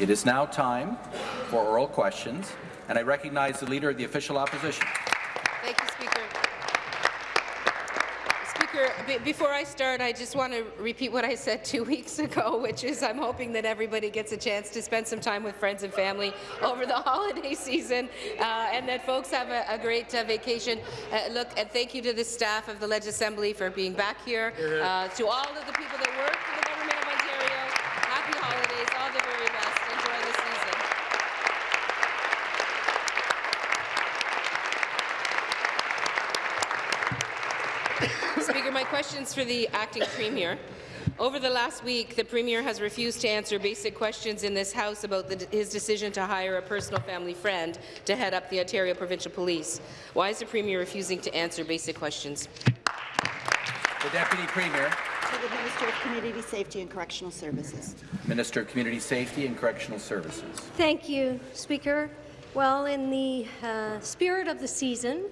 It is now time for oral questions, and I recognize the Leader of the Official Opposition. Thank you, Speaker. Speaker, before I start, I just want to repeat what I said two weeks ago, which is I'm hoping that everybody gets a chance to spend some time with friends and family over the holiday season, uh, and that folks have a, a great uh, vacation. Uh, look, and thank you to the staff of the Ledge Assembly for being back here, uh, to all of the people that work for the Government of Ontario. Happy holidays, all the very best. Enjoy the season. Speaker, my for the acting premier. Over the last week, the Premier has refused to answer basic questions in this House about the, his decision to hire a personal family friend to head up the Ontario Provincial Police. Why is the Premier refusing to answer basic questions? The Deputy Premier. To the Minister of Community Safety and Correctional Services. Minister of Community Safety and Correctional Services. Thank you, Speaker. Well, in the uh, spirit of the season,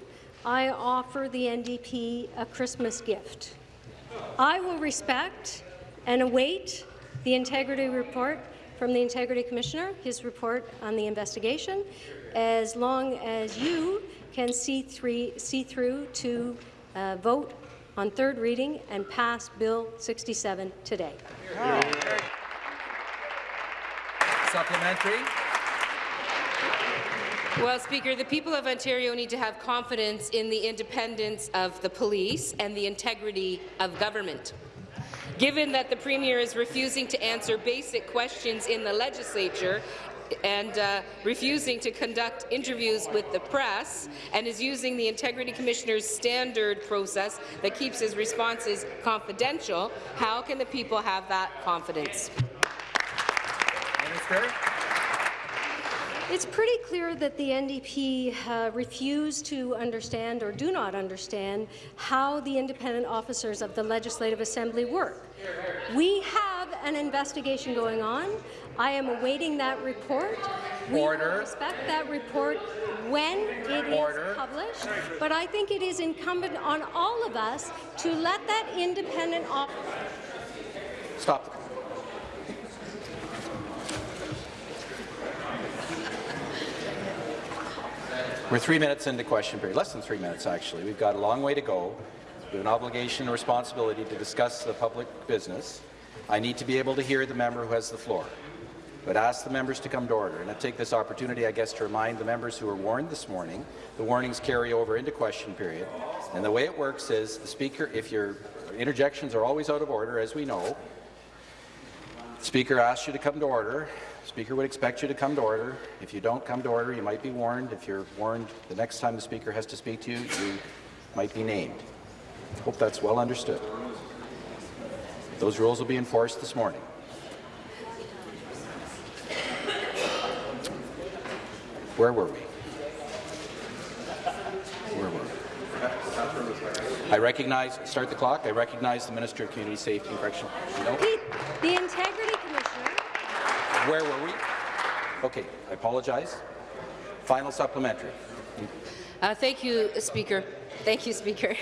I offer the NDP a Christmas gift. I will respect and await the integrity report from the Integrity Commissioner, his report on the investigation, as long as you can see, three, see through to uh, vote on third reading and pass Bill 67 today. Supplementary. Well, Speaker, the people of Ontario need to have confidence in the independence of the police and the integrity of government. Given that the Premier is refusing to answer basic questions in the legislature and uh, refusing to conduct interviews with the press and is using the Integrity Commissioner's standard process that keeps his responses confidential, how can the people have that confidence? Minister. It's pretty clear that the NDP uh, refuse to understand or do not understand how the independent officers of the Legislative Assembly work. We have an investigation going on. I am awaiting that report. We Order. will respect that report when it Order. is published, but I think it is incumbent on all of us to let that independent officer Stop We're three minutes into question period, less than three minutes actually. We've got a long way to go. We have an obligation and responsibility to discuss the public business. I need to be able to hear the member who has the floor. But ask the members to come to order. And I take this opportunity, I guess, to remind the members who were warned this morning, the warnings carry over into question period. And the way it works is the Speaker, if your interjections are always out of order, as we know, the Speaker asks you to come to order. Speaker would expect you to come to order. If you don't come to order, you might be warned. If you're warned the next time the Speaker has to speak to you, you might be named. Hope that's well understood. Those rules will be enforced this morning. Where were we? Where were we? I recognize, start the clock, I recognize the Minister of Community Safety and Correctional. No. Pete, the Integrity Where were we? Okay, I apologize. Final supplementary. Uh, thank you, Speaker. Thank you, Speaker.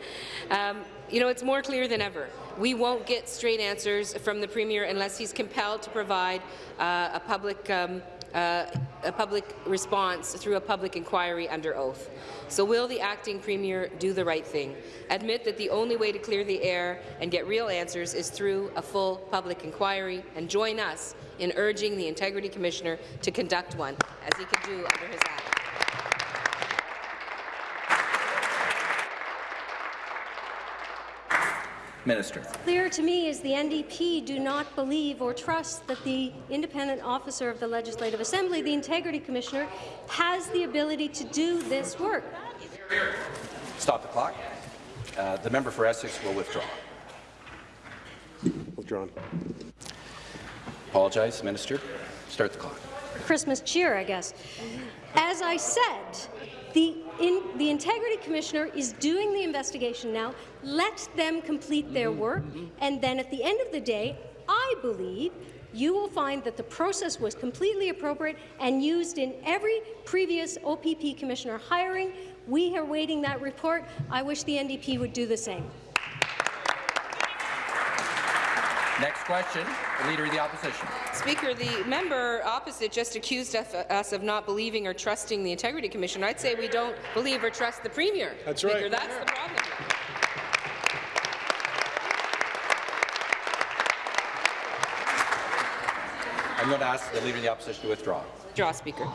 um, you know, it's more clear than ever. We won't get straight answers from the Premier unless he's compelled to provide uh, a public um, uh, a public response through a public inquiry under oath. So will the acting premier do the right thing? Admit that the only way to clear the air and get real answers is through a full public inquiry and join us in urging the Integrity Commissioner to conduct one, as he can do under his act. Minister. Clear to me is the NDP do not believe or trust that the independent officer of the Legislative Assembly, the Integrity Commissioner, has the ability to do this work. Stop the clock. Uh, the member for Essex will withdraw. Withdrawn. Apologize, Minister. Start the clock. Christmas cheer, I guess. As I said, the, in, the Integrity Commissioner is doing the investigation now. Let them complete their mm-hmm, work, mm-hmm. and then at the end of the day, I believe you will find that the process was completely appropriate and used in every previous OPP Commissioner hiring. We are waiting that report. I wish the NDP would do the same. Next question, the Leader of the Opposition. Speaker, the member opposite just accused us of not believing or trusting the Integrity Commission. I'd say we don't believe or trust the Premier. That's Speaker. right. That's the problem. I'm going to ask the Leader of the Opposition to withdraw. Speaker.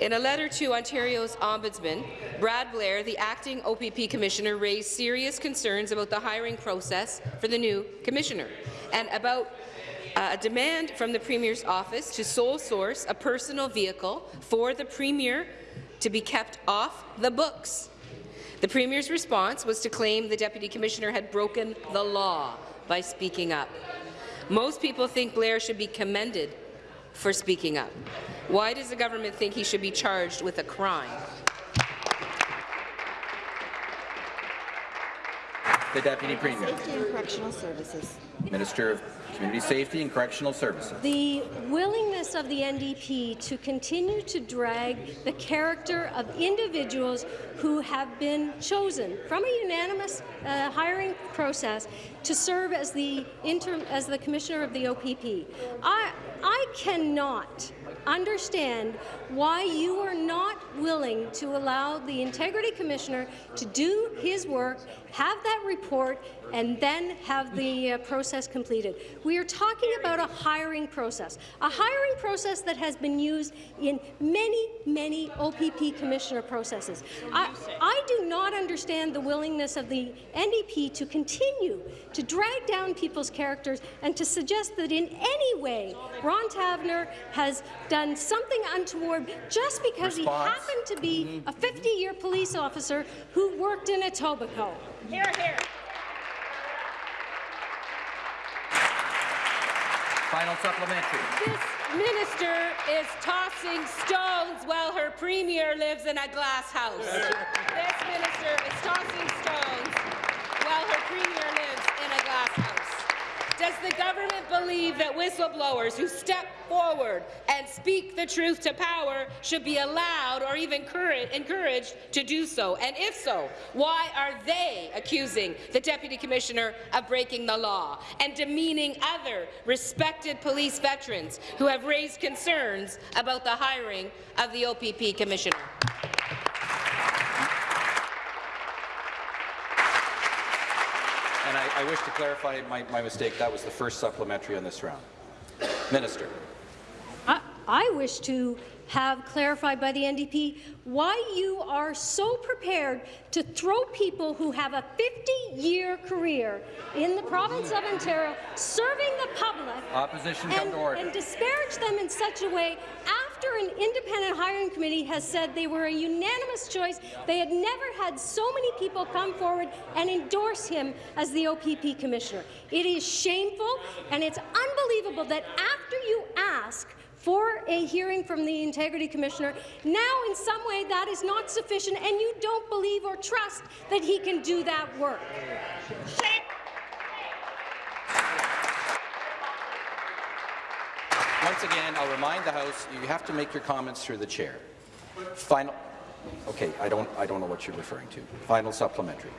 In a letter to Ontario's Ombudsman, Brad Blair, the acting OPP Commissioner, raised serious concerns about the hiring process for the new Commissioner and about uh, a demand from the Premier's office to sole source a personal vehicle for the Premier to be kept off the books. The Premier's response was to claim the Deputy Commissioner had broken the law by speaking up. Most people think Blair should be commended for speaking up. Why does the government think he should be charged with a crime? The Deputy Premier. Safety and Correctional Services. Minister of Community Safety and Correctional Services. The willingness of the NDP to continue to drag the character of individuals who have been chosen from a unanimous uh, hiring process to serve as the interim as the commissioner of the OPP. I I cannot understand why you are not willing to allow the integrity commissioner to do his work, have that report, and then have the uh, process completed. We are talking about a hiring process, a hiring process that has been used in many, many OPP commissioner processes. I, I do not understand the willingness of the NDP to continue to drag down people's characters and to suggest that in any way Ron Taverner has done something untoward just because he happened to be a 50-year police officer who worked in Etobicoke. Here, here. Final supplementary. This minister is tossing stones while her premier lives in a glass house. this minister is tossing stones while her premier lives in a glass house. Does the government believe that whistleblowers who step forward and speak the truth to power should be allowed or even courage- encouraged to do so? And if so, why are they accusing the Deputy Commissioner of breaking the law and demeaning other respected police veterans who have raised concerns about the hiring of the OPP Commissioner? And I, I wish to clarify my, my mistake. That was the first supplementary on this round. Minister. I, I wish to have clarified by the NDP why you are so prepared to throw people who have a 50-year career in the province of Ontario serving the public Opposition and, and disparage them in such a way after an independent hiring committee has said they were a unanimous choice. They had never had so many people come forward and endorse him as the OPP commissioner. It is shameful and it's unbelievable that after you ask for a hearing from the Integrity Commissioner. Now, in some way, that is not sufficient, and you don't believe or trust that he can do that work. Once again, I'll remind the House, you have to make your comments through the chair. Final. Okay, I don't, I don't know what you're referring to. Final supplementary.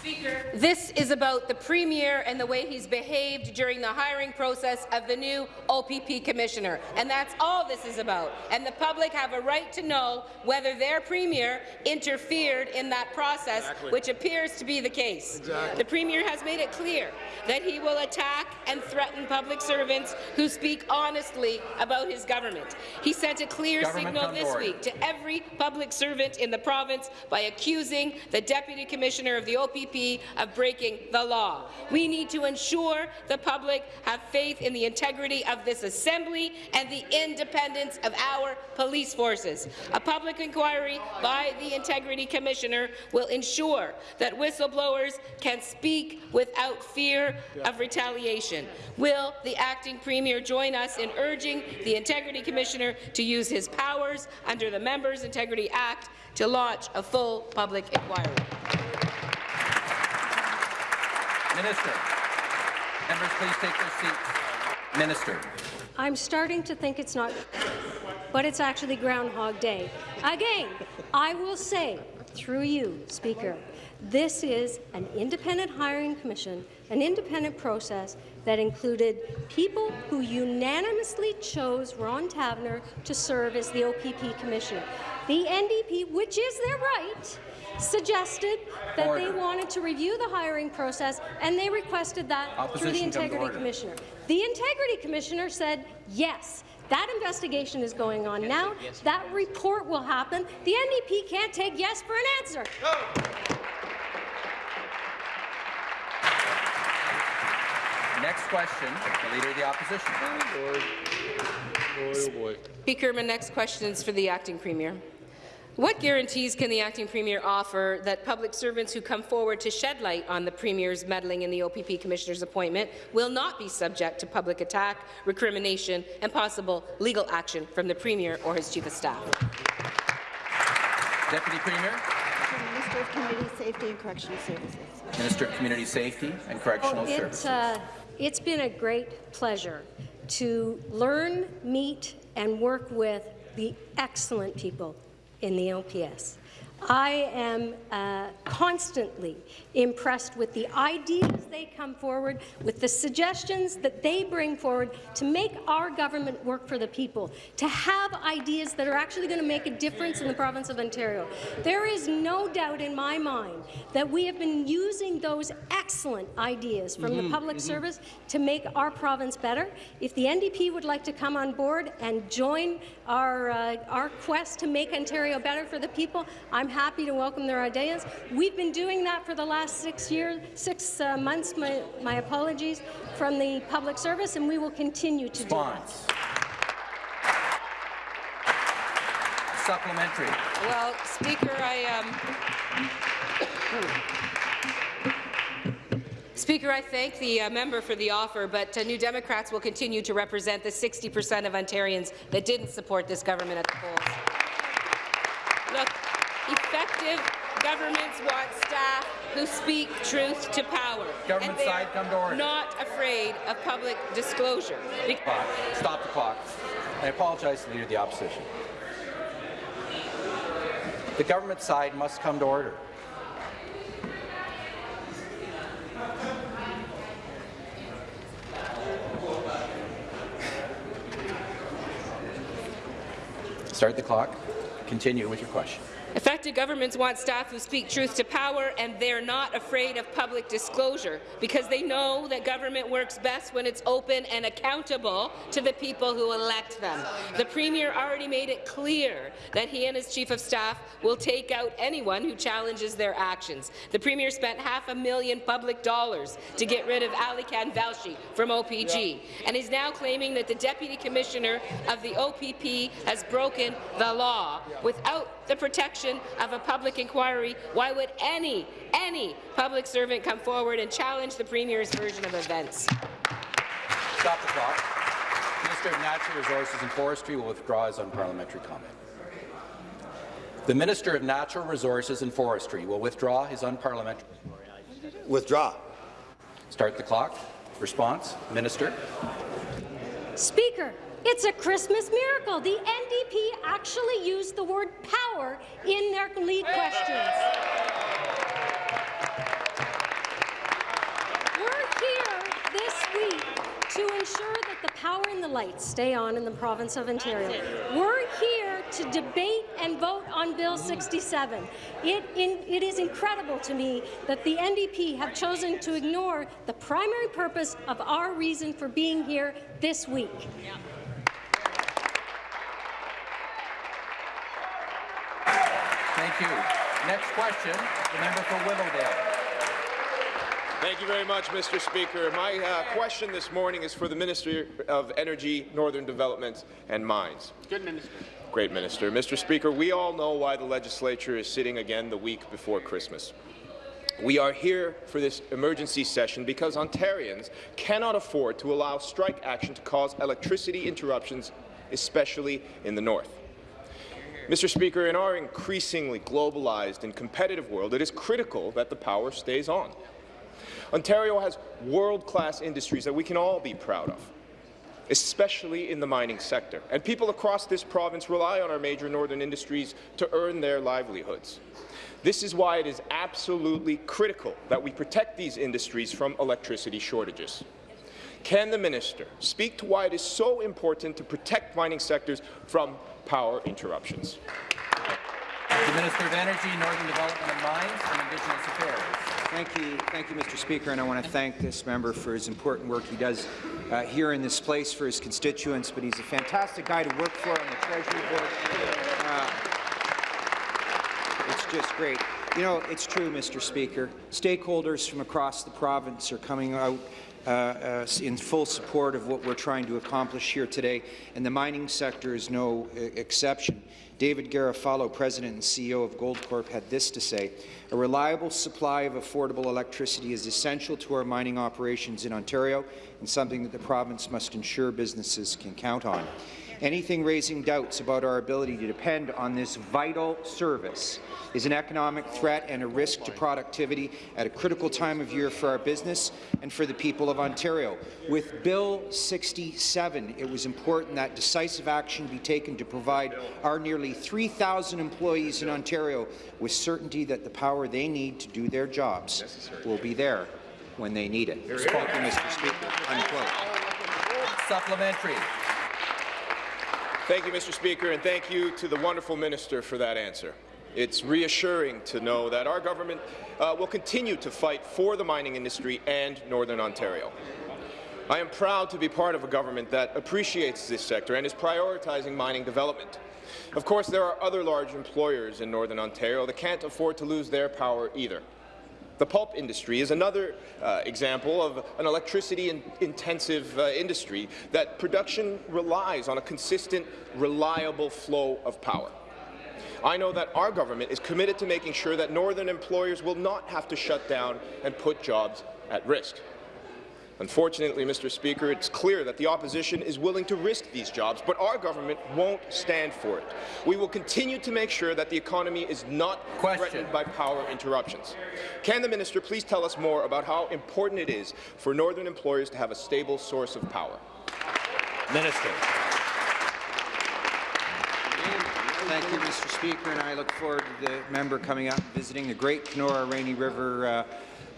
Speaker, this is about the Premier and the way he's behaved during the hiring process of the new OPP Commissioner. And that's all this is about. And the public have a right to know whether their Premier interfered in that process, Exactly. which appears to be the case. Exactly. The Premier has made it clear that he will attack and threaten public servants who speak honestly about his government. He sent a clear Government signal this order. week to every public servant in the province by accusing the Deputy Commissioner of the OPP of breaking the law. We need to ensure the public have faith in the integrity of this Assembly and the independence of our police forces. A public inquiry by the Integrity Commissioner will ensure that whistleblowers can speak without fear of retaliation. Will the acting Premier join us in urging the Integrity Commissioner to use his powers under the Members' Integrity Act to launch a full public inquiry? Minister. Members, please take their seats. Minister. I'm starting to think it's not, but it's actually Groundhog Day. Again, I will say, through you, Speaker, this is an independent hiring commission, an independent process that included people who unanimously chose Ron Taverner to serve as the OPP Commissioner. The NDP, which is their right, suggested that Order. they wanted to review the hiring process, and they requested that through the Opposition come to Integrity. Commissioner. The Integrity Commissioner said, yes, that investigation is going on now. That report will happen. The NDP can't take yes for an answer. Next question, the Leader of the Opposition. Oh boy! Speaker, my next question is for the acting premier. What guarantees can the acting premier offer that public servants who come forward to shed light on the premier's meddling in the OPP commissioner's appointment will not be subject to public attack, recrimination, and possible legal action from the premier or his chief of staff? Deputy Premier, Minister of Community Safety and Correctional Services. Minister of Community Safety and Correctional Well, Services. uh, it's been a great pleasure to learn, meet, and work with the excellent people in the LPS. I am uh, constantly impressed with the ideas they come forward, with the suggestions that they bring forward to make our government work for the people, to have ideas that are actually going to make a difference in the province of Ontario. There is no doubt in my mind that we have been using those excellent ideas from the public service to make our province better. If the NDP would like to come on board and join our, uh, our quest to make Ontario better for the people, I'm happy to welcome their ideas. We've been doing that for the last six years, six uh, months, my, my apologies, from the public service, and we will continue to do that. Supplementary. Well, Speaker, I um, Speaker, I thank the uh, member for the offer, but uh, New Democrats will continue to represent the 60 per cent of Ontarians that didn't support this government at the polls. Look, effective governments want staff who speak truth to power. Government side, are come to order. not afraid of public disclosure. Stop the clock. I apologize to the Leader of the Opposition. The government side must come to order. Start the clock. Continue with your question. Effective governments want staff who speak truth to power, and they're not afraid of public disclosure because they know that government works best when it's open and accountable to the people who elect them. The Premier already made it clear that he and his Chief of Staff will take out anyone who challenges their actions. The Premier spent half a million public dollars to get rid of Alykhan Velshi from OPG, and is now claiming that the Deputy Commissioner of the OPP has broken the law without the protection of a public inquiry. Why would any, any public servant come forward and challenge the Premier's version of events? Stop the clock. Minister of Natural Resources and Forestry will withdraw his unparliamentary comment. The Minister of Natural Resources and Forestry will withdraw his unparliamentary. Withdraw. Start the clock. Response, Minister. Speaker, it's a Christmas miracle. The NDP actually used the word power in their lead questions. We're here this week to ensure that the power and the lights stay on in the province of Ontario. We're here to debate and vote on Bill 67. It, in, it is incredible to me that the NDP have chosen to ignore the primary purpose of our reason for being here this week. Thank you. Next question, the member for Willowdale. Thank you very much, Mr. Speaker. My uh, question this morning is for the Minister of Energy, Northern Development and Mines. Good minister. Great minister. Mr. Speaker, we all know why the legislature is sitting again the week before Christmas. We are here for this emergency session because Ontarians cannot afford to allow strike action to cause electricity interruptions, especially in the north. Mr. Speaker, in our increasingly globalized and competitive world, it is critical that the power stays on. Ontario has world-class industries that we can all be proud of, especially in the mining sector. And people across this province rely on our major northern industries to earn their livelihoods. This is why it is absolutely critical that we protect these industries from electricity shortages. Can the minister speak to why it is so important to protect mining sectors from power interruptions? The Minister of Energy, Northern Development and Mines, and Indigenous Affairs. Thank you, thank you, Mr. Speaker, and I want to thank this member for his important work he does uh, here in this place for his constituents. But he's a fantastic guy to work for on the Treasury Board. Uh, it's just great. You know, it's true, Mr. Speaker. Stakeholders from across the province are coming out uh, uh, in full support of what we're trying to accomplish here today, and the mining sector is no uh, exception. David Garofalo, President and CEO of Goldcorp, had this to say, a reliable supply of affordable electricity is essential to our mining operations in Ontario and something that the province must ensure businesses can count on. Anything raising doubts about our ability to depend on this vital service is an economic threat and a risk to productivity at a critical time of year for our business and for the people of Ontario. With Bill 67, it was important that decisive action be taken to provide our nearly 3,000 employees in Ontario with certainty that the power they need to do their jobs will be there when they need it. Thank you, Mr. Speaker. Unquote. Supplementary. Thank you, Mr. Speaker, and thank you to the wonderful minister for that answer. It's reassuring to know that our government uh, will continue to fight for the mining industry and Northern Ontario. I am proud to be part of a government that appreciates this sector and is prioritizing mining development. Of course, there are other large employers in Northern Ontario that can't afford to lose their power either. The pulp industry is another uh, example of an electricity-intensive uh, industry that production relies on a consistent, reliable flow of power. I know that our government is committed to making sure that northern employers will not have to shut down and put jobs at risk. Unfortunately, Mr. Speaker, it's clear that the opposition is willing to risk these jobs, but our government won't stand for it. We will continue to make sure that the economy is not Question. threatened by power interruptions. Can the minister please tell us more about how important it is for northern employers to have a stable source of power? Minister. Thank you, Mr. Speaker, and I look forward to the member coming up and visiting the Great Kenora Rainy River uh, uh,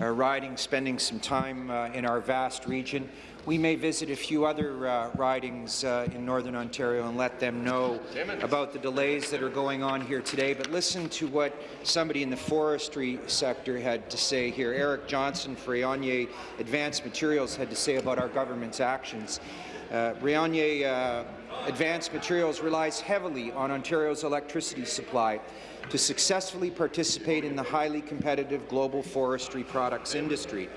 riding, spending some time uh, in our vast region. We may visit a few other uh, ridings uh, in Northern Ontario and let them know about the delays that are going on here today. But listen to what somebody in the forestry sector had to say here. Eric Johnson for Rayonier Advanced Materials had to say about our government's actions. Uh, uh, Advanced Materials relies heavily on Ontario's electricity supply to successfully participate in the highly competitive global forestry products industry.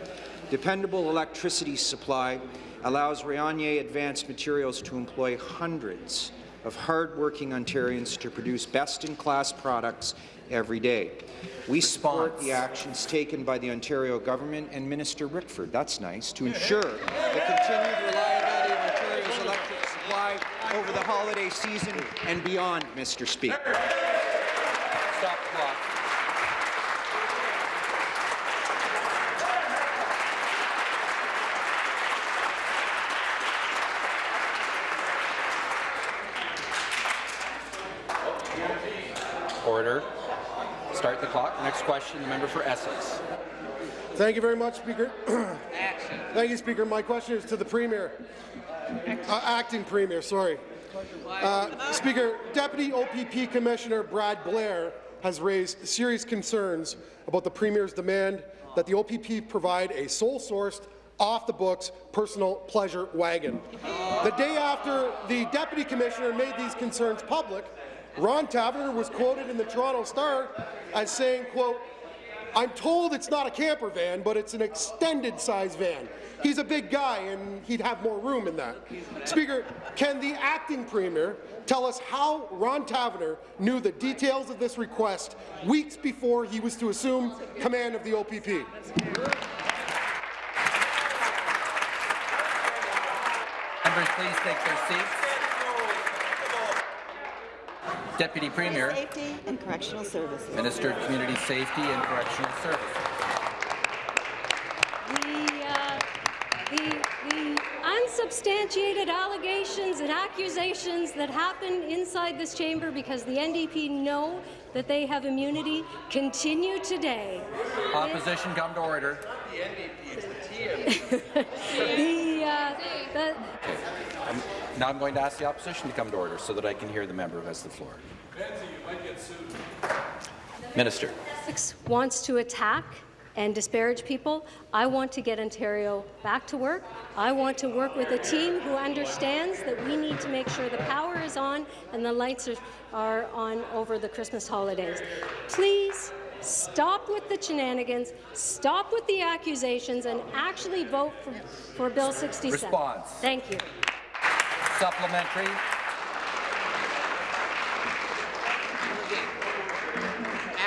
Dependable electricity supply allows Rayonier Advanced Materials to employ hundreds of hard-working Ontarians to produce best-in-class products every day. We support the actions taken by the Ontario government and Minister Rickford, that's nice, to ensure the continued reliability of Ontario's electric supply over the holiday season and beyond, Mr. Speaker. Stop the clock. Order. Start the clock. Next question, the member for Essex. Thank you very much, Speaker. Thank you, Speaker. My question is to the Premier. Uh, acting Premier, sorry. Uh, Speaker, Deputy OPP Commissioner Brad Blair has raised serious concerns about the Premier's demand that the OPP provide a sole-sourced, off-the-books personal pleasure wagon. The day after the Deputy Commissioner made these concerns public, Ron Taverner was quoted in the Toronto Star as saying, quote, I'm told it's not a camper van, but it's an extended size van. He's a big guy, and he'd have more room in that. Speaker, can the acting premier tell us how Ron Taverner knew the details of this request weeks before he was to assume command of the OPP? Members, please take their seats. Deputy Premier, Safety and Correctional Services. Minister of Community Safety and Correctional Services. The, uh, the, the unsubstantiated allegations and accusations that happen inside this chamber because the NDP know that they have immunity continue today. Opposition, come to order. the, uh, the, Um, Now I'm going to ask the opposition to come to order so that I can hear the member who has the floor. Minister. Essex wants to attack and disparage people. I want to get Ontario back to work. I want to work with a team who understands that we need to make sure the power is on and the lights are, are on over the Christmas holidays. Please stop with the shenanigans, stop with the accusations, and actually vote for, for Bill 67. Response. Thank you. Supplementary.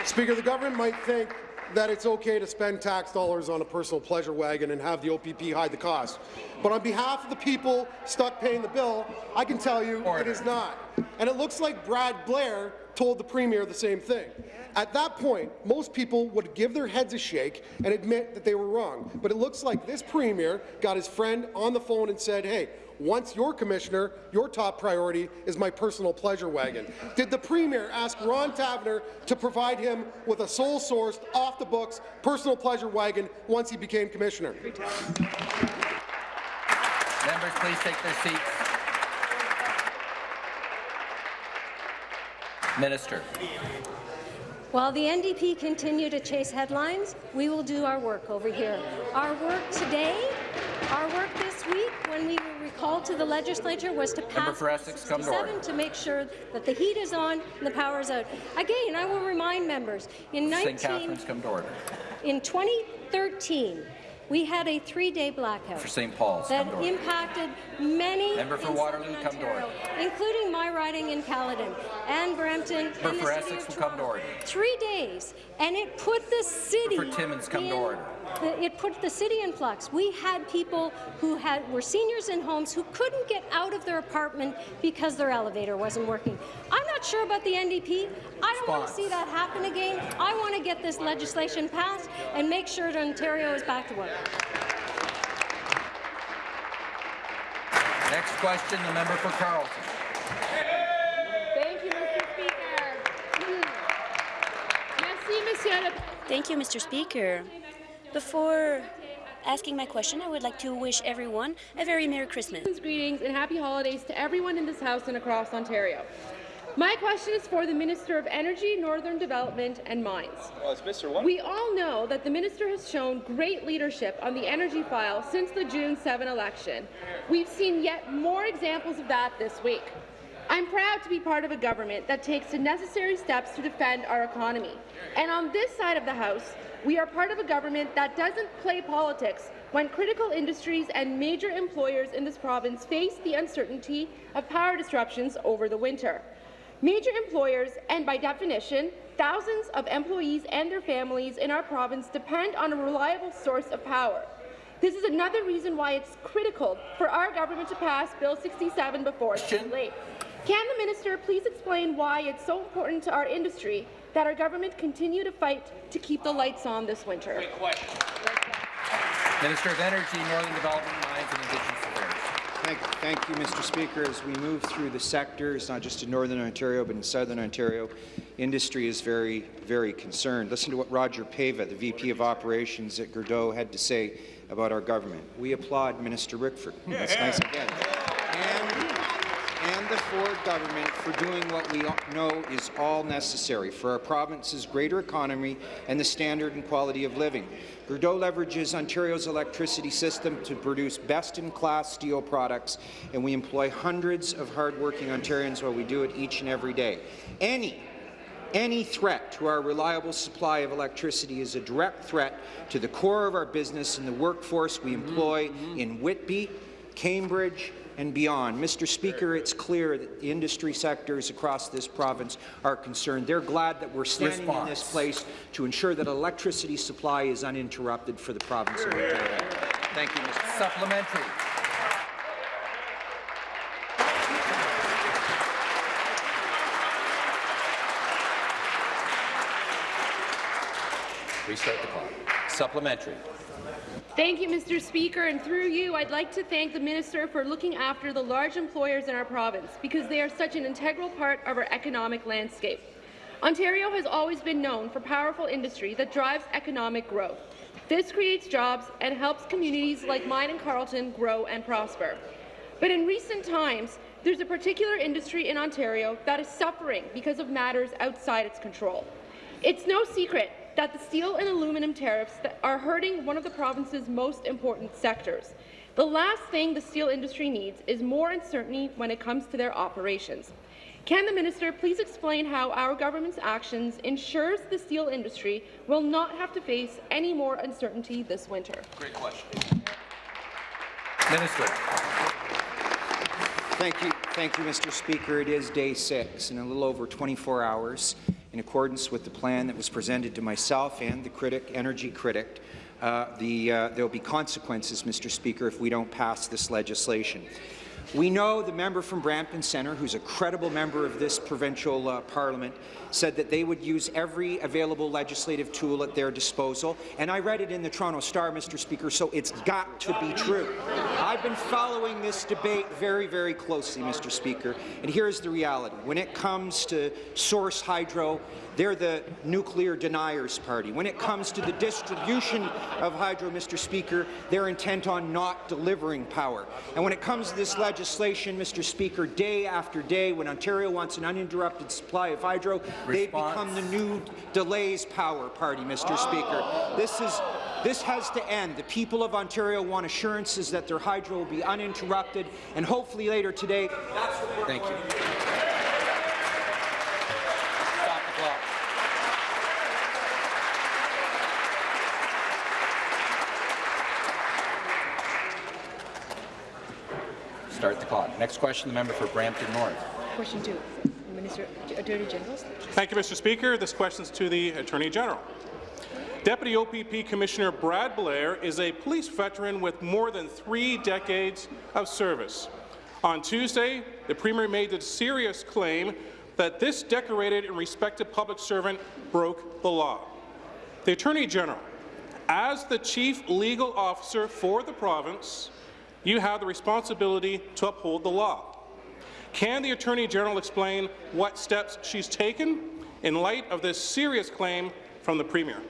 Speaker, the government might think that it's okay to spend tax dollars on a personal pleasure wagon and have the OPP hide the cost. But on behalf of the people stuck paying the bill, I can tell you Order. it is not. And it looks like Brad Blair told the Premier the same thing. At that point, most people would give their heads a shake and admit that they were wrong. But it looks like this Premier got his friend on the phone and said, hey, once you're commissioner, your top priority is my personal pleasure wagon. Did the Premier ask Ron Taverner to provide him with a sole-sourced, off-the-books personal pleasure wagon once he became commissioner? Members, please take their seats. Minister. While the NDP continue to chase headlines, we will do our work over here. Our work today, our work this week, when we recalled to the legislature, was to pass Essex, come to 67 to make sure that the heat is on and the power is out. Again, I will remind members, in 19, come to order. in 2013, we had a three-day blackout For St. Paul's, that impacted many Member for in Waterloo, Southern come to order. Ontario, including my riding in Caledon and Brampton Member and the for city Essex of Toronto. Three days, and it put the city. Member for Timmins, come to order. The- It put the city in flux. We had people who had were seniors in homes who couldn't get out of their apartment because their elevator wasn't working. I'm not sure about the NDP. I don't want to see that happen again. I want to get this legislation passed and make sure that Ontario is back to work. Next question, the member for Carleton. Thank you, Mr. Speaker. Hmm. Merci, Monsieur le Thank you, Mr. Speaker. Before asking my question, I would like to wish everyone a very Merry Christmas. Greetings and happy holidays to everyone in this House and across Ontario. My question is for the Minister of Energy, Northern Development and Mines. Well, it's Mr. We all know that the minister has shown great leadership on the energy file since the June 7 election. We've seen yet more examples of that this week. I'm proud to be part of a government that takes the necessary steps to defend our economy. And on this side of the House, we are part of a government that doesn't play politics when critical industries and major employers in this province face the uncertainty of power disruptions over the winter. Major employers, and by definition, thousands of employees and their families in our province depend on a reliable source of power. This is another reason why it's critical for our government to pass Bill 67 before it's too late. Can the minister please explain why it's so important to our industry that our government continue to fight to keep the lights on this winter? Minister of Energy, Northern Development, Mines and Indigenous Affairs. Thank, thank you, Mr. Speaker. As we move through the sectors, not just in Northern Ontario, but in Southern Ontario, industry is very, very concerned. Listen to what Roger Pava, the VP of Operations at Gerdau, had to say about our government. We applaud Minister Rickford. That's nice again. And, and the Ford government for doing what we know is all necessary for our province's greater economy and the standard and quality of living. Gerdau leverages Ontario's electricity system to produce best-in-class steel products, and we employ hundreds of hardworking Ontarians while we do it each and every day. Any any threat to our reliable supply of electricity is a direct threat to the core of our business and the workforce we employ mm-hmm. in Whitby, Cambridge, and beyond. Mr. Speaker, it's clear that the industry sectors across this province are concerned. They're glad that we're standing in this place to ensure that electricity supply is uninterrupted for the province of Ontario. Thank you, Mr. Supplementary. Restart the clock. Supplementary. Thank you, Mr. Speaker, and through you, I'd like to thank the Minister for looking after the large employers in our province because they are such an integral part of our economic landscape. Ontario has always been known for powerful industry that drives economic growth. This creates jobs and helps communities like mine and Carleton grow and prosper. But in recent times, there's a particular industry in Ontario that is suffering because of matters outside its control. It's no secret that the steel and aluminum tariffs that are hurting one of the province's most important sectors. The last thing the steel industry needs is more uncertainty when it comes to their operations. Can the minister please explain how our government's actions ensures the steel industry will not have to face any more uncertainty this winter? Great question. Minister. Thank you, thank you, Mr. Speaker. It is day six, in a little over 24 hours, in accordance with the plan that was presented to myself and the critic, energy critic. Uh, the, uh, there will be consequences, Mr. Speaker, if we don't pass this legislation. We know the member from Brampton Centre, who's a credible member of this provincial uh, parliament, said that they would use every available legislative tool at their disposal, and I read it in the Toronto Star, Mr. Speaker, so it's got to be true. I've been following this debate very, very closely, Mr. Speaker, and here's the reality. When it comes to source hydro, they're the nuclear deniers party. When it comes to the distribution of hydro, Mr. Speaker, they're intent on not delivering power. And when it comes to this legislation, Mr. Speaker, day after day, when Ontario wants an uninterrupted supply of hydro, they've become the new delays power party, Mr. Speaker. This is this has to end. The people of Ontario want assurances that their hydro will be uninterrupted, and hopefully later today. Thank you. Stop the clock. Start the clock. Next question, the member for Brampton North. Question two, Minister Attorney General. Thank you, Mr. Speaker. This question is to the Attorney General. Deputy OPP Commissioner Brad Blair is a police veteran with more than three decades of service. On Tuesday, the Premier made the serious claim that this decorated and respected public servant broke the law. The Attorney General, as the Chief Legal Officer for the province, you have the responsibility to uphold the law. Can the Attorney General explain what steps she's taken in light of this serious claim from the Premier?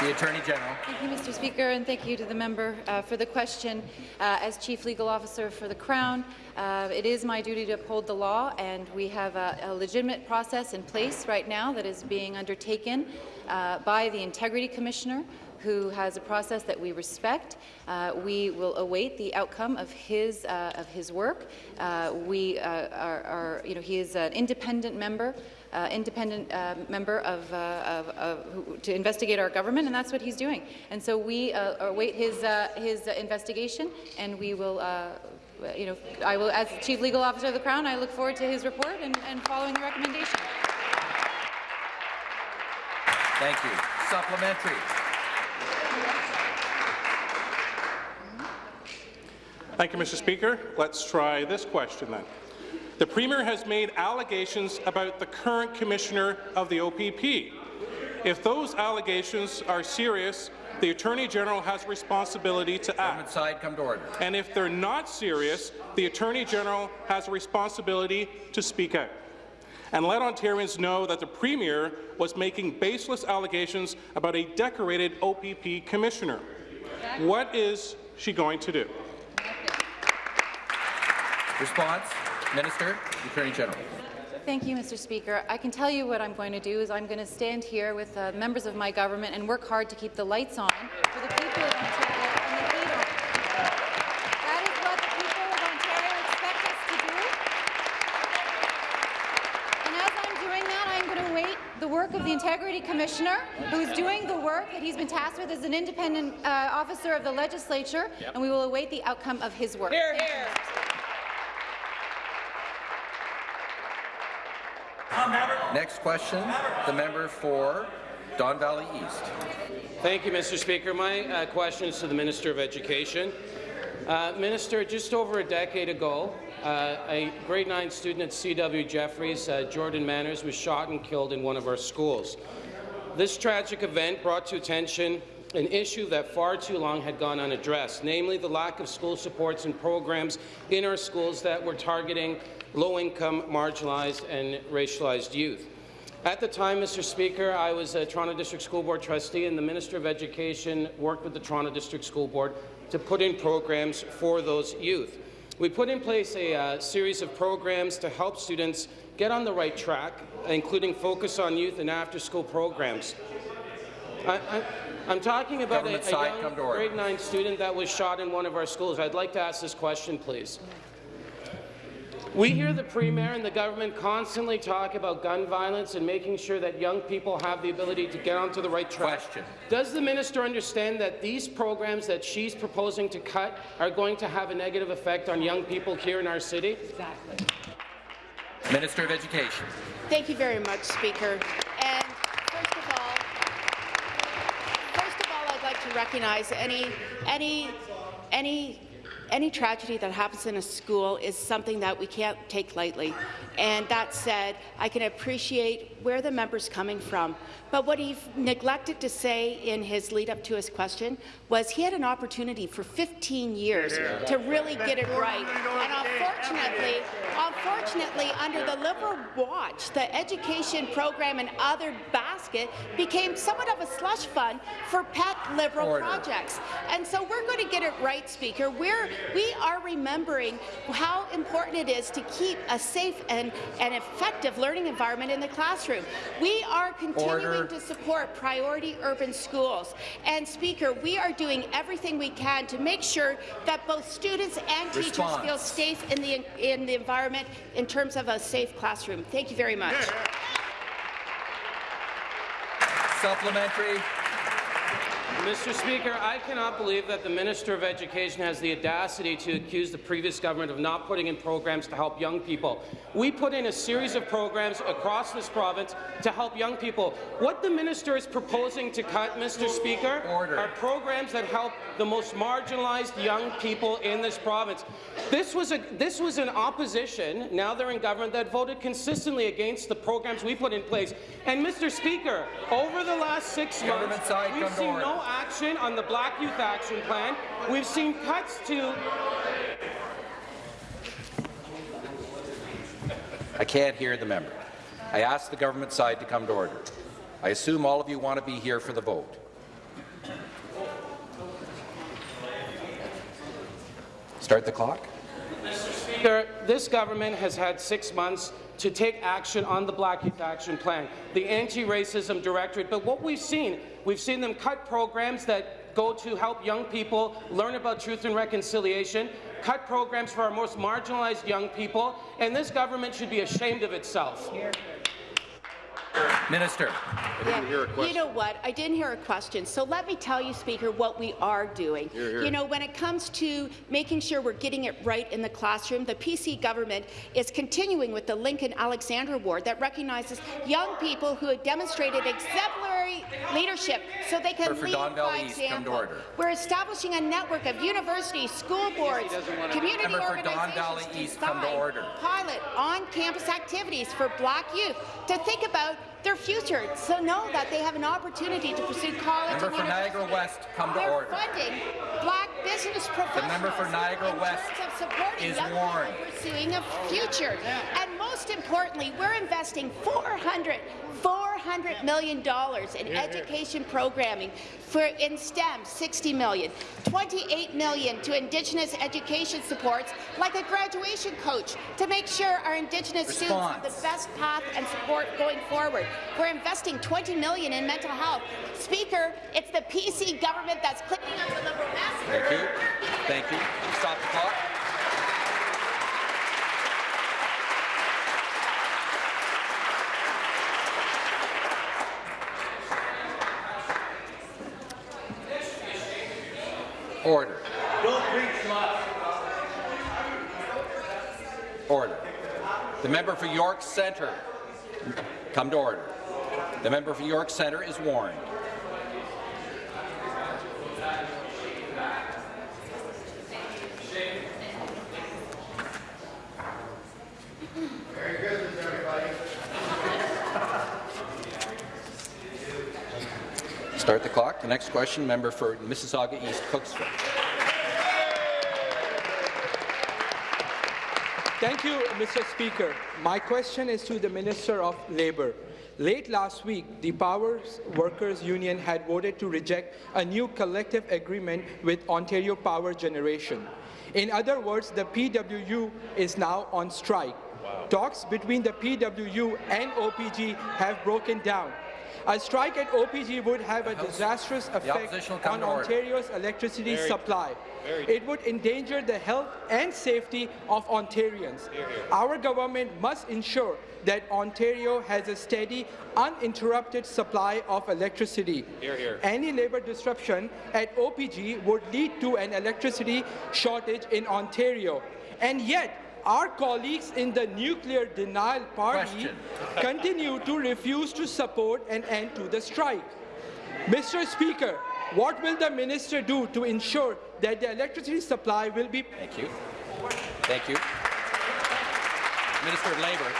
The Attorney General. Thank you, Mr. Speaker, and thank you to the member uh, for the question. Uh, as Chief Legal Officer for the Crown, uh, it is my duty to uphold the law, and we have a, a legitimate process in place right now that is being undertaken uh, by the Integrity Commissioner, who has a process that we respect. Uh, we will await the outcome of his uh, of his work. Uh, we uh, are, are, you know, he is an independent member. Uh, independent uh, member of, of, of who, to investigate our government, and that's what he's doing. And so we await his his investigation, and we will you know, I will, as Chief Legal Officer of the Crown, I look forward to his report and, and following the recommendation. Thank you. Supplementary. Thank you, Mr. Speaker. Let's try this question then. The Premier has made allegations about the current Commissioner of the OPP. If those allegations are serious, the Attorney General has responsibility to act. Side, come to order. And if they're not serious, the Attorney General has a responsibility to speak out. And let Ontarians know that the Premier was making baseless allegations about a decorated OPP Commissioner. What is she going to do? Response, Minister, Attorney General. Thank you, Mr. Speaker. I can tell you what I'm going to do is I'm going to stand here with uh, members of my government and work hard to keep the lights on for the people of Ontario and the heat on. That is what the people of Ontario expect us to do. And as I'm doing that, I'm going to await the work of the Integrity Commissioner, who is doing the work that he's been tasked with as an independent uh, officer of the legislature, yep. and we will await the outcome of his work. Here, here. Next question, the member for Don Valley East. Thank you, Mr. Speaker. My uh, question is to the Minister of Education. Uh, Minister, just over a decade ago, uh, a grade 9 student at C.W. Jefferys, uh, Jordan Manners, was shot and killed in one of our schools. This tragic event brought to attention an issue that far too long had gone unaddressed, namely the lack of school supports and programs in our schools that were targeting low-income, marginalized and racialized youth. At the time, Mr. Speaker, I was a Toronto District School Board trustee, and the Minister of Education worked with the Toronto District School Board to put in programs for those youth. We put in place a uh, series of programs to help students get on the right track, including focus on youth and after-school programs. I, I'm talking about a, a side, young grade 9 student that was shot in one of our schools. I'd like to ask this question, please. We hear the Premier and the government constantly talk about gun violence and making sure that young people have the ability to get onto the right track. Question. Does the minister understand that these programs that she's proposing to cut are going to have a negative effect on young people here in our city? Exactly. Minister of Education. Thank you very much, Speaker. And first of all, first of all, I'd like to recognize any any any any tragedy that happens in a school is something that we can't take lightly. And that said, I can appreciate where the member's coming from. But what he neglected to say in his lead up to his question was he had an opportunity for 15 years to really get it right. And unfortunately, unfortunately, under the Liberal watch, the education program and other basket became somewhat of a slush fund for pet Liberal Order. projects. And so we're going to get it right, Speaker. We're, we are remembering how important it is to keep a safe and, and effective learning environment in the classroom. We are continuing Order. to support priority urban schools. And, Speaker, we are doing everything we can to make sure that both students and teachers feel safe in the, in the environment in terms of a safe classroom. Thank you very much. Supplementary. Mr. Speaker, I cannot believe that the Minister of Education has the audacity to accuse the previous government of not putting in programs to help young people. We put in a series of programs across this province to help young people. What the minister is proposing to cut, Mr. Speaker, Order. are programs that help the most marginalized young people in this province. This was, a, this was an opposition, now they're in government, that voted consistently against the programs we put in place. And, Mr. Speaker, over the last six months, we've seen no action on the Black Youth Action Plan. We've seen cuts to I can't hear the member. I ask the government side to come to order. I assume all of you want to be here for the vote. Start the clock. Speaker, this government has had six months to take action on the Black Youth Action Plan, the Anti-Racism Directorate. But what we've seen, we've seen them cut programs that go to help young people learn about truth and reconciliation, cut programs for our most marginalized young people, and this government should be ashamed of itself. Minister. Yeah. You know what? I didn't hear a question. So let me tell you, Speaker, what we are doing. You know, when it comes to making sure we're getting it right in the classroom, the PC government is continuing with the Lincoln Alexander Award that recognizes young people who have demonstrated exemplary leadership so they can Member for lead Don by Valley East, to example. order. We're establishing a network of universities, school boards, community Member organizations to East, come to order. pilot on-campus activities for black youth to think about their future, so know that they have an opportunity to pursue college Member for Niagara. West, come to They're order. funding black business professionals The member for Niagara West terms of supporting is young warned. pursuing a future. And most importantly, we're investing 400 $400 million in education programming for in STEM, 60 million, 28 million to Indigenous education supports, like a graduation coach, to make sure our Indigenous students have the best path and support going forward. We're investing 20 million in mental health. Speaker, it's the PC government that's cleaning up the Liberal mess. Thank you. Thank you. Stop the clock. Order. Order. The member for York Centre, come to order. The member for York Centre is warned. Merry Christmas, everybody. Start the clock. The next question, member for Mississauga East, Cooksville. Thank you, Mr. Speaker. My question is to the Minister of Labour. Late last week, the Power Workers Union had voted to reject a new collective agreement with Ontario Power Generation. In other words, the PWU is now on strike. Wow. Talks between the PWU and OPG have broken down. A strike at OPG would have a disastrous effect on Ontario's electricity Very supply. It would endanger the health and safety of Ontarians. Here, here. Our government must ensure that Ontario has a steady, uninterrupted supply of electricity. Here, Any labour disruption at OPG would lead to an electricity shortage in Ontario. And yet, our colleagues in the nuclear denial party continue to refuse to support an end to the strike. Mr. Speaker, what will the minister do to ensure that the electricity supply will be... Thank you. Thank you. Minister of Labour.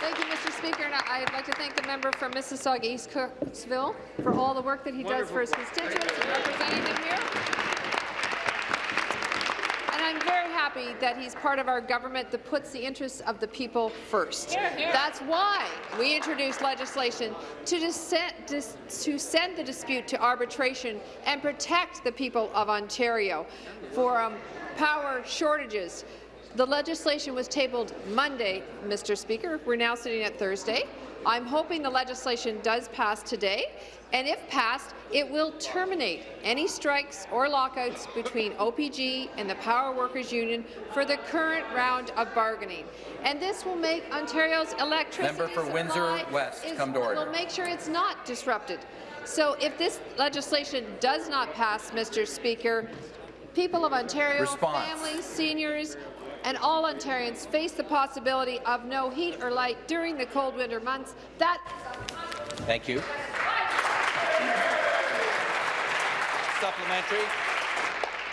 Thank you, Mr. Speaker. And I'd like to thank the member from Mississauga East Cooksville for all the work that he Wonderful. does for his constituents and representing them here. I'm very happy that he's part of our government that puts the interests of the people first. Here, here. That's why we introduced legislation to, to send the dispute to arbitration and protect the people of Ontario for um, power shortages. The legislation was tabled Monday, Mr. Speaker. We're now sitting at Thursday. I'm hoping the legislation does pass today, and if passed, it will terminate any strikes or lockouts between OPG and the Power Workers Union for the current round of bargaining. And this will make Ontario's electricity Member for Windsor West, is, come to order. will make sure it's not disrupted. So if this legislation does not pass, Mr. Speaker, people of Ontario, Response. families, seniors, and all Ontarians face the possibility of no heat or light during the cold winter months. That Thank you. Supplementary.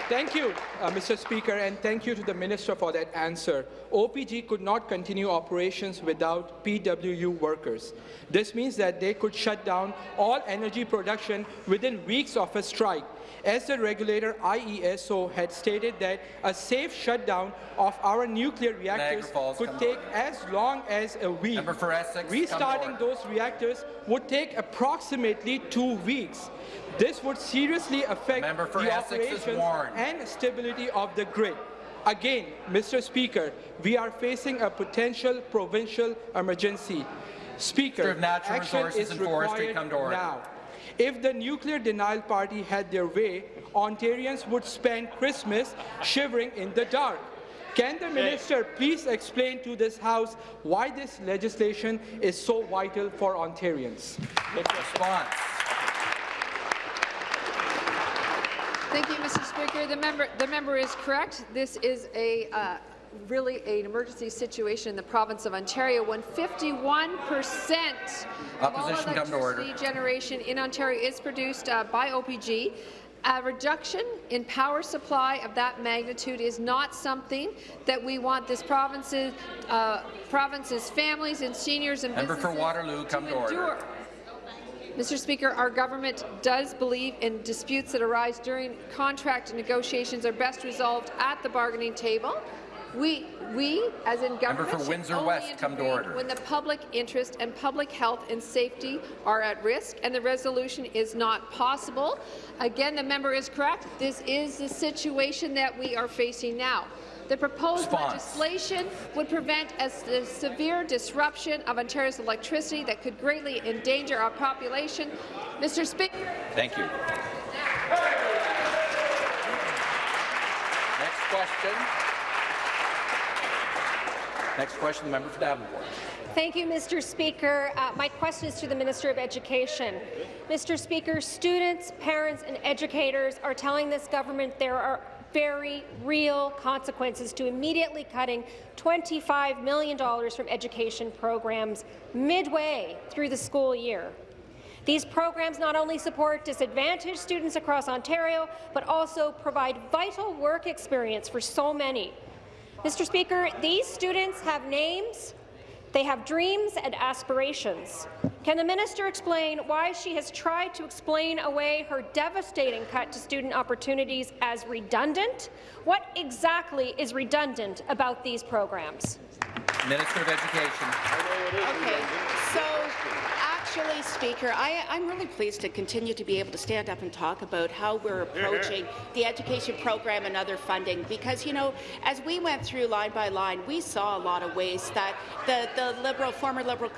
Thank you, uh, Mr. Speaker, and thank you to the Minister for that answer. OPG could not continue operations without PWU workers. This means that they could shut down all energy production within weeks of a strike as the regulator IESO had stated that a safe shutdown of our nuclear reactors Falls, could take as long as a week. Essex, Restarting those reactors would take approximately two weeks. This would seriously affect the Essex operations and stability of the grid. Again, Mr. Speaker, we are facing a potential provincial emergency. Speaker, action is required now. If the nuclear denial party had their way, Ontarians would spend Christmas shivering in the dark. Can the minister please explain to this House why this legislation is so vital for Ontarians? Response. Thank you, Mr. Speaker. The member, the member is correct. This is a uh, really an emergency situation in the province of Ontario when 51 percent of all electricity generation in Ontario is produced uh, by OPG. A reduction in power supply of that magnitude is not something that we want this province's, uh, province's families and seniors and Member businesses for Waterloo, come to, to order. Mr. Speaker, our government does believe in disputes that arise during contract negotiations are best resolved at the bargaining table. We, we as in government, Member for Windsor West, come to order. When the public interest and public health and safety are at risk and the resolution is not possible. Again, the member is correct. This is the situation that we are facing now. The proposed Response. legislation would prevent a, a, severe disruption of Ontario's electricity that could greatly endanger our population. Mr. Speaker. Thank you. Next question. Next question, the member for Davenport. Thank you, Mr. Speaker. Uh, my question is to the Minister of Education. Mr. Speaker, students, parents and educators are telling this government there are very real consequences to immediately cutting $25 million from education programs midway through the school year. These programs not only support disadvantaged students across Ontario, but also provide vital work experience for so many. Mr. Speaker, these students have names, they have dreams and aspirations. Can the minister explain why she has tried to explain away her devastating cut to student opportunities as redundant? What exactly is redundant about these programs? Minister of Education. Okay, so uh, actually, Speaker, I, I'm really pleased to continue to be able to stand up and talk about how we're approaching the education program and other funding because, you know, as we went through line by line, we saw a lot of ways that the, the Liberal, former Liberal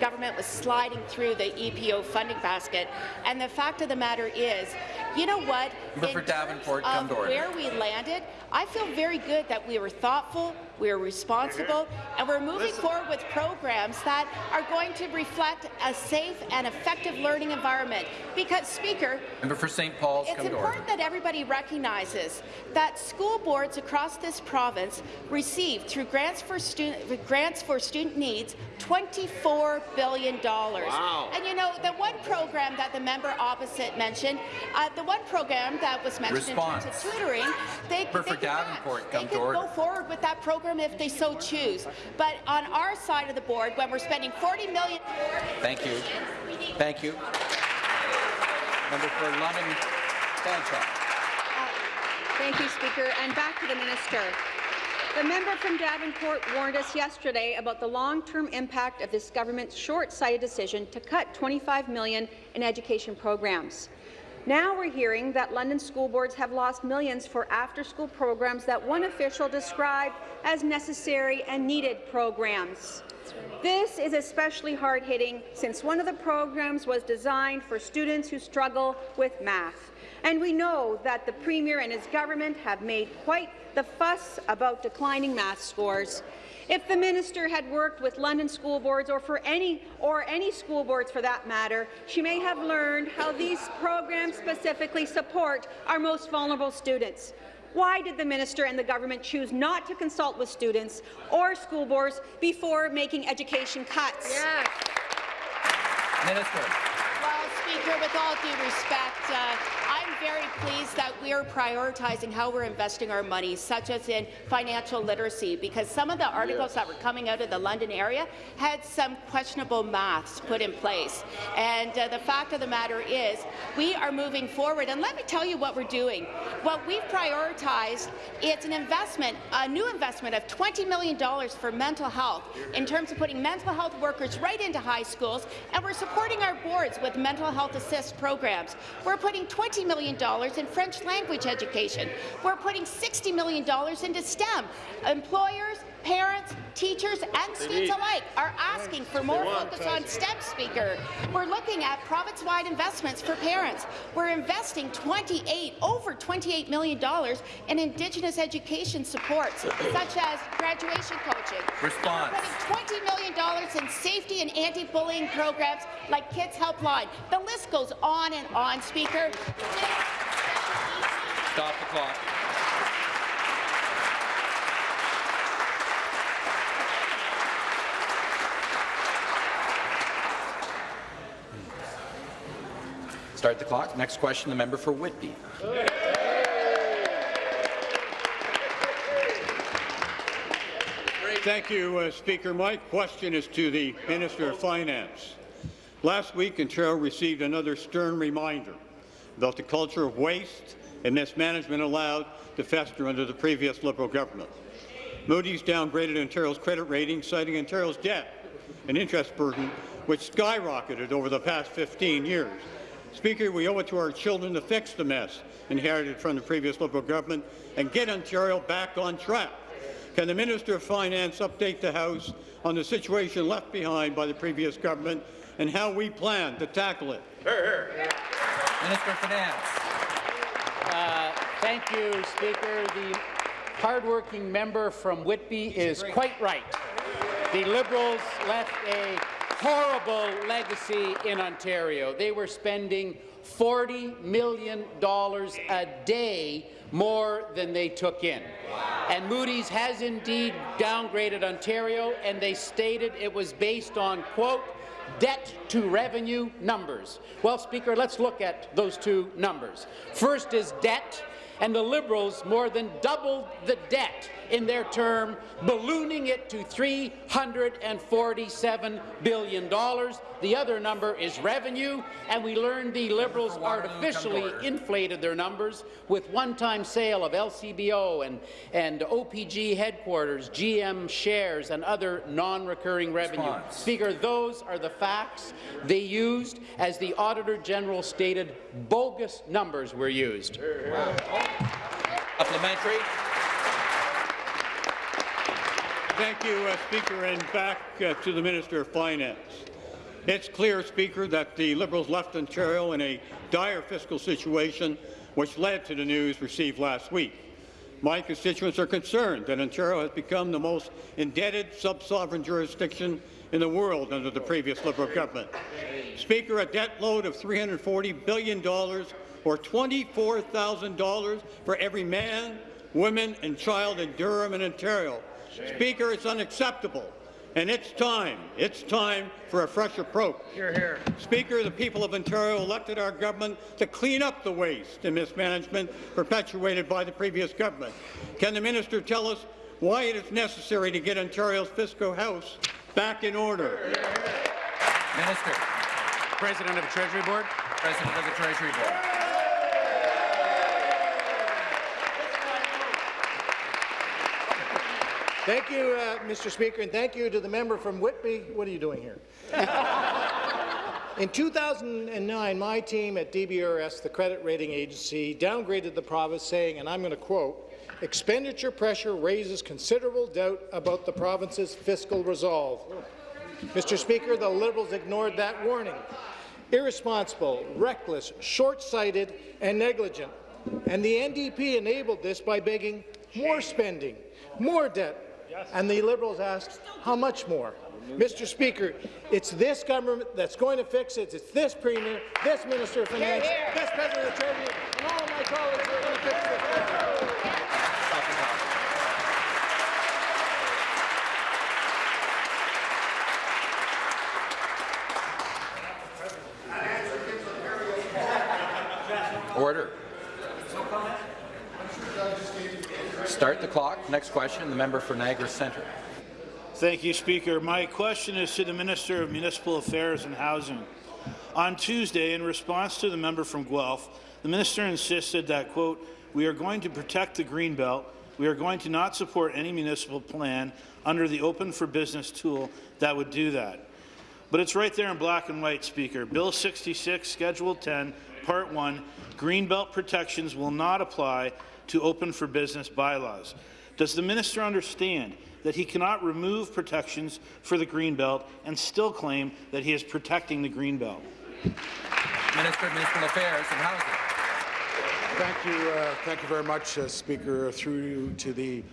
government was sliding through the EPO funding basket. And the fact of the matter is, you know what? Member for Davenport, come to order. where we landed, I feel very good that we were thoughtful, we were responsible, and we're moving forward with programs that are going to reflect a safe and effective learning environment. Because, Speaker, Member for St. Paul's, it's come to order. important that everybody recognizes that school boards across this province receive, through grants for student grants for student needs, $24 billion. Wow. And you know, the one program that the member opposite mentioned, uh, the one program that was mentioned in terms of tutoring, they, Member they for could Davenport, not. come they to could order. go forward with that program if they so choose. But on our side of the board, when we're spending 40 million Thank you. Thank you. Member for London Fanshawe. Uh, thank you, Speaker. And back to the minister. The member from Davenport warned us yesterday about the long-term impact of this government's short-sighted decision to cut 25 million in education programs. Now we're hearing that London school boards have lost millions for after-school programs that one official described as necessary and needed programs. This is especially hard-hitting since one of the programs was designed for students who struggle with math. And we know that the Premier and his government have made quite the fuss about declining math scores. If the minister had worked with London school boards or for any or any school boards for that matter, she may have learned how these programs specifically support our most vulnerable students. Why did the minister and the government choose not to consult with students or school boards before making education cuts? Minister. Well, Speaker, with all due respect, uh, I'm very pleased that we are prioritizing how we're investing our money, such as in financial literacy, because some of the articles that were coming out of the London area had some questionable maths put in place. And uh, the fact of the matter is, we are moving forward. And let me tell you what we're doing. What we've prioritized, it's an investment, a new investment of $20 million for mental health in terms of putting mental health workers right into high schools, and we're supporting our boards with mental health assist programs. We're putting $20 million in French language education. We're putting $60 million into STEM. Employers, parents, teachers, and students alike are asking for more focus on STEM, Speaker. We're looking at province-wide investments for parents. We're investing 28, over $28 million in Indigenous education supports, such as graduation coaching. Response. We're putting $20 million in safety and anti-bullying programs like Kids Help Phone. The list goes on and on, Speaker. Stop the clock. Start the clock. Next question, the member for Whitby. Thank you, uh, Speaker. My question is to the Minister of Finance. Last week, Ontario received another stern reminder about the culture of waste and mismanagement allowed to fester under the previous Liberal government. Moody's downgraded Ontario's credit rating, citing Ontario's debt and interest burden, which skyrocketed over the past 15 years. Speaker, we owe it to our children to fix the mess inherited from the previous Liberal government and get Ontario back on track. Can the Minister of Finance update the House on the situation left behind by the previous government and how we plan to tackle it? Minister of Finance. Uh, thank you, Speaker. The hardworking member from Whitby is quite right. The Liberals left a horrible legacy in Ontario. They were spending $40 million a day more than they took in. And Moody's has indeed downgraded Ontario, and they stated it was based on, quote, debt to revenue numbers. Well, Speaker, let's look at those two numbers. First is debt, and the Liberals more than doubled the debt in their term, ballooning it to $347 billion. The other number is revenue, and we learned the Liberals artificially inflated their numbers with one-time sale of LCBO and, and OPG headquarters, GM shares, and other non-recurring revenue. Response. Speaker, those are the facts they used. As the Auditor General stated, bogus numbers were used. Supplementary. Thank you, uh, Speaker, and back uh, to the Minister of Finance. It's clear, Speaker, that the Liberals left Ontario in a dire fiscal situation, which led to the news received last week. My constituents are concerned that Ontario has become the most indebted sub-sovereign jurisdiction in the world under the previous Liberal government. Speaker, a debt load of $340 billion or $24,000 for every man, woman and child in Durham and Ontario. Speaker, it's unacceptable. And it's time, it's time for a fresh approach. Here, here. Speaker, the people of Ontario elected our government to clean up the waste and mismanagement perpetuated by the previous government. Can the minister tell us why it is necessary to get Ontario's fiscal house back in order? Minister. President of the Treasury Board. President of the Treasury Board. Thank you, uh, Mr. Speaker, and thank you to the member from Whitby. What are you doing here? In 2009, my team at DBRS, the credit rating agency, downgraded the province, saying, and I'm going to quote, expenditure pressure raises considerable doubt about the province's fiscal resolve. Mr. Speaker, the Liberals ignored that warning. Irresponsible, reckless, short-sighted, and negligent. And the NDP enabled this by begging more spending, more debt, and the Liberals asked, how much more? Mr. Speaker, it's this government that's going to fix it. It's this Premier, this Minister of Finance, this President of the Treasury, and all of my colleagues are going to fix this. Order. Start the clock. Next question, the member for Niagara Centre. Thank you, Speaker. My question is to the Minister of Municipal Affairs and Housing. On Tuesday, in response to the member from Guelph, the minister insisted that, quote, we are going to protect the Greenbelt. We are going to not support any municipal plan under the Open for Business tool that would do that. But it's right there in black and white, Speaker. Bill 66, Schedule 10, Part 1, Greenbelt protections will not apply to Open for Business bylaws. Does the minister understand that he cannot remove protections for the Greenbelt and still claim that he is protecting the Greenbelt? Minister of Municipal Affairs and Housing. Thank you, uh, thank you very much, uh, Speaker. Through you to the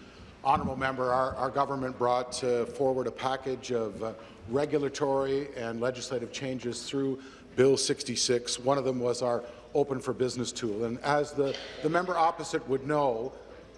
honourable member, our, our government brought uh, forward a package of uh, regulatory and legislative changes through Bill 66. One of them was our Open for Business tool, and as the, the member opposite would know,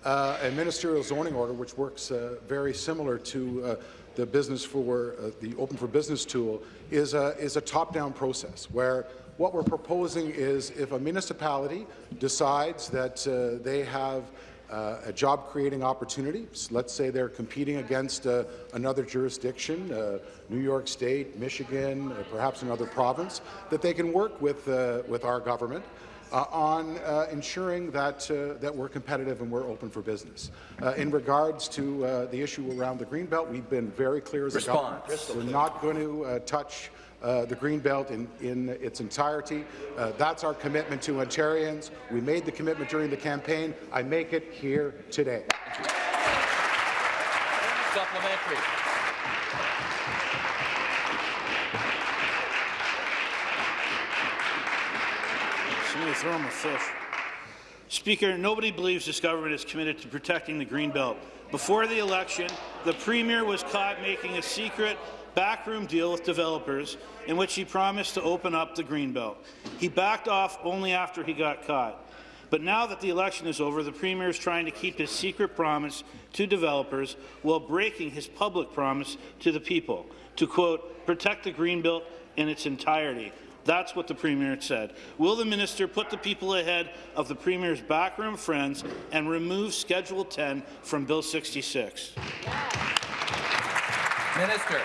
uh, a ministerial zoning order, which works uh, very similar to uh, the business for uh, the Open for Business tool, is a, is a top-down process where what we're proposing is if a municipality decides that uh, they have uh, a job-creating opportunity, s- let's say they're competing against uh, another jurisdiction, uh, New York State, Michigan, uh, perhaps another province, that they can work with, uh, with our government uh, on uh, ensuring that, uh, that we're competitive and we're open for business. Uh, in regards to uh, the issue around the Greenbelt, we've been very clear as a government. We're not going to uh, touch uh, the Greenbelt in, in its entirety. Uh, that's our commitment to Ontarians. We made the commitment during the campaign. I make it here today. Supplementary. Somebody throw him a fish. Speaker, nobody believes this government is committed to protecting the Greenbelt. Before the election, the Premier was caught making a secret backroom deal with developers in which he promised to open up the Greenbelt. He backed off only after he got caught. But now that the election is over, the Premier is trying to keep his secret promise to developers while breaking his public promise to the people to, quote, protect the Greenbelt in its entirety. That's what the Premier said. Will the minister put the people ahead of the Premier's backroom friends and remove Schedule 10 from Bill 66? Minister.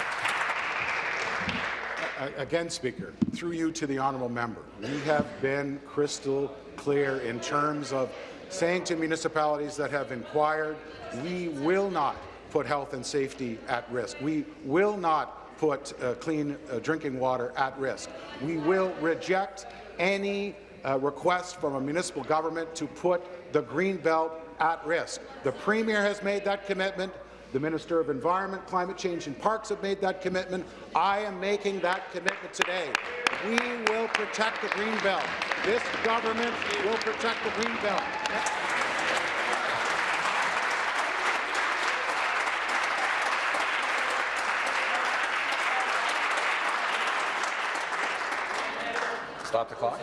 Again, Speaker, through you to the honourable member, we have been crystal clear in terms of saying to municipalities that have inquired, we will not put health and safety at risk. We will not put uh, clean uh, drinking water at risk. We will reject any uh, request from a municipal government to put the green belt at risk. The Premier has made that commitment. The Minister of Environment, Climate Change and Parks have made that commitment. I am making that commitment today. We will protect the green belt. This government will protect the green belt. Stop the clock.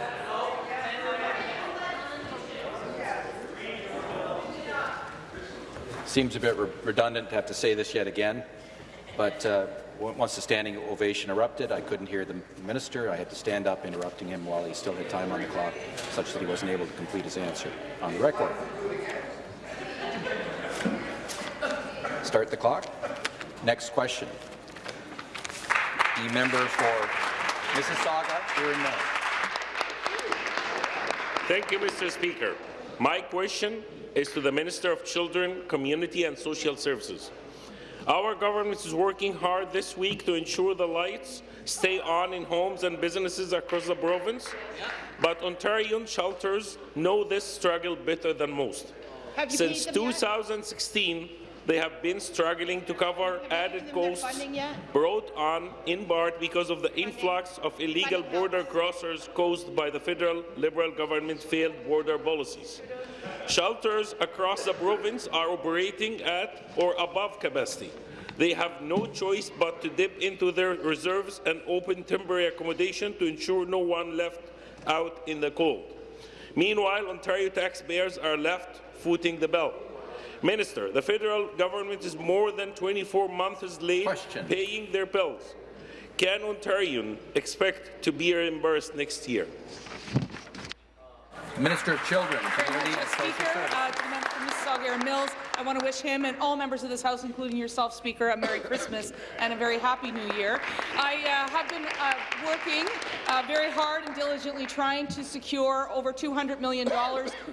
Seems a bit re- redundant to have to say this yet again, but uh, once the standing ovation erupted, I couldn't hear the minister. I had to stand up, interrupting him while he still had time on the clock, such that he wasn't able to complete his answer on the record. Start the clock. Next question. The member for Mississauga, Huron North. Thank you, Mr. Speaker. My question is to the Minister of Children, Community and Social Services. Our government is working hard this week to ensure the lights stay on in homes and businesses across the province, but Ontarian shelters know this struggle better than most. Since paid them yet? 2016, they have been struggling to cover added costs brought on in part because of the influx of illegal border crossers caused by the federal Liberal government's failed border policies. Shelters across the province are operating at or above capacity. They have no choice but to dip into their reserves and open temporary accommodation to ensure no one left out in the cold. Meanwhile, Ontario taxpayers are left footing the bill. Minister, the federal government is more than 24 months late paying their bills. Can Ontarians expect to be reimbursed next year? Minister of Children, Community and Social Services. Erin Mills, I want to wish him and all members of this House, including yourself, Speaker, a Merry Christmas and a very Happy New Year. I uh, have been uh, working uh, very hard and diligently trying to secure over $200 million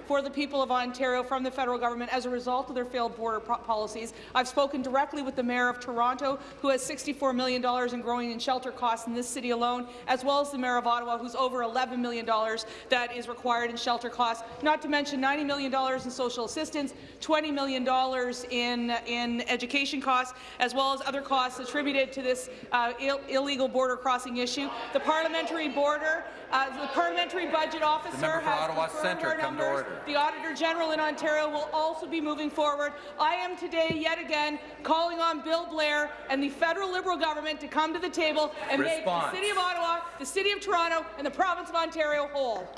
for the people of Ontario from the federal government as a result of their failed border policies. I've spoken directly with the Mayor of Toronto, who has $64 million in growing and shelter costs in this city alone, as well as the Mayor of Ottawa, who's over $11 million that is required in shelter costs, not to mention $90 million in social assistance, $20 million in, in education costs, as well as other costs attributed to this uh, Ill illegal border crossing issue. The parliamentary border, uh, the parliamentary budget officer member has Ottawa confirmed Centre, our come to numbers. order. The Auditor General in Ontario will also be moving forward. I am today, yet again, calling on Bill Blair and the federal Liberal government to come to the table and make the City of Ottawa, the City of Toronto, and the province of Ontario whole.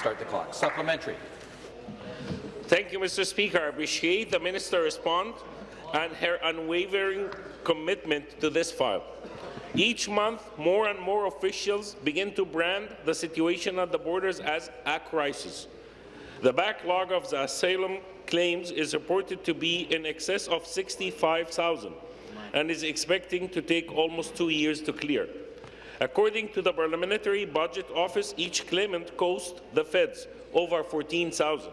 Start the clock. Supplementary. Thank you, Mr. Speaker. I appreciate the minister's response and her unwavering commitment to this file. Each month, more and more officials begin to brand the situation at the borders as a crisis. The backlog of the asylum claims is reported to be in excess of 65,000 and is expecting to take almost two years to clear. According to the Parliamentary Budget Office, each claimant cost the feds over 14,000.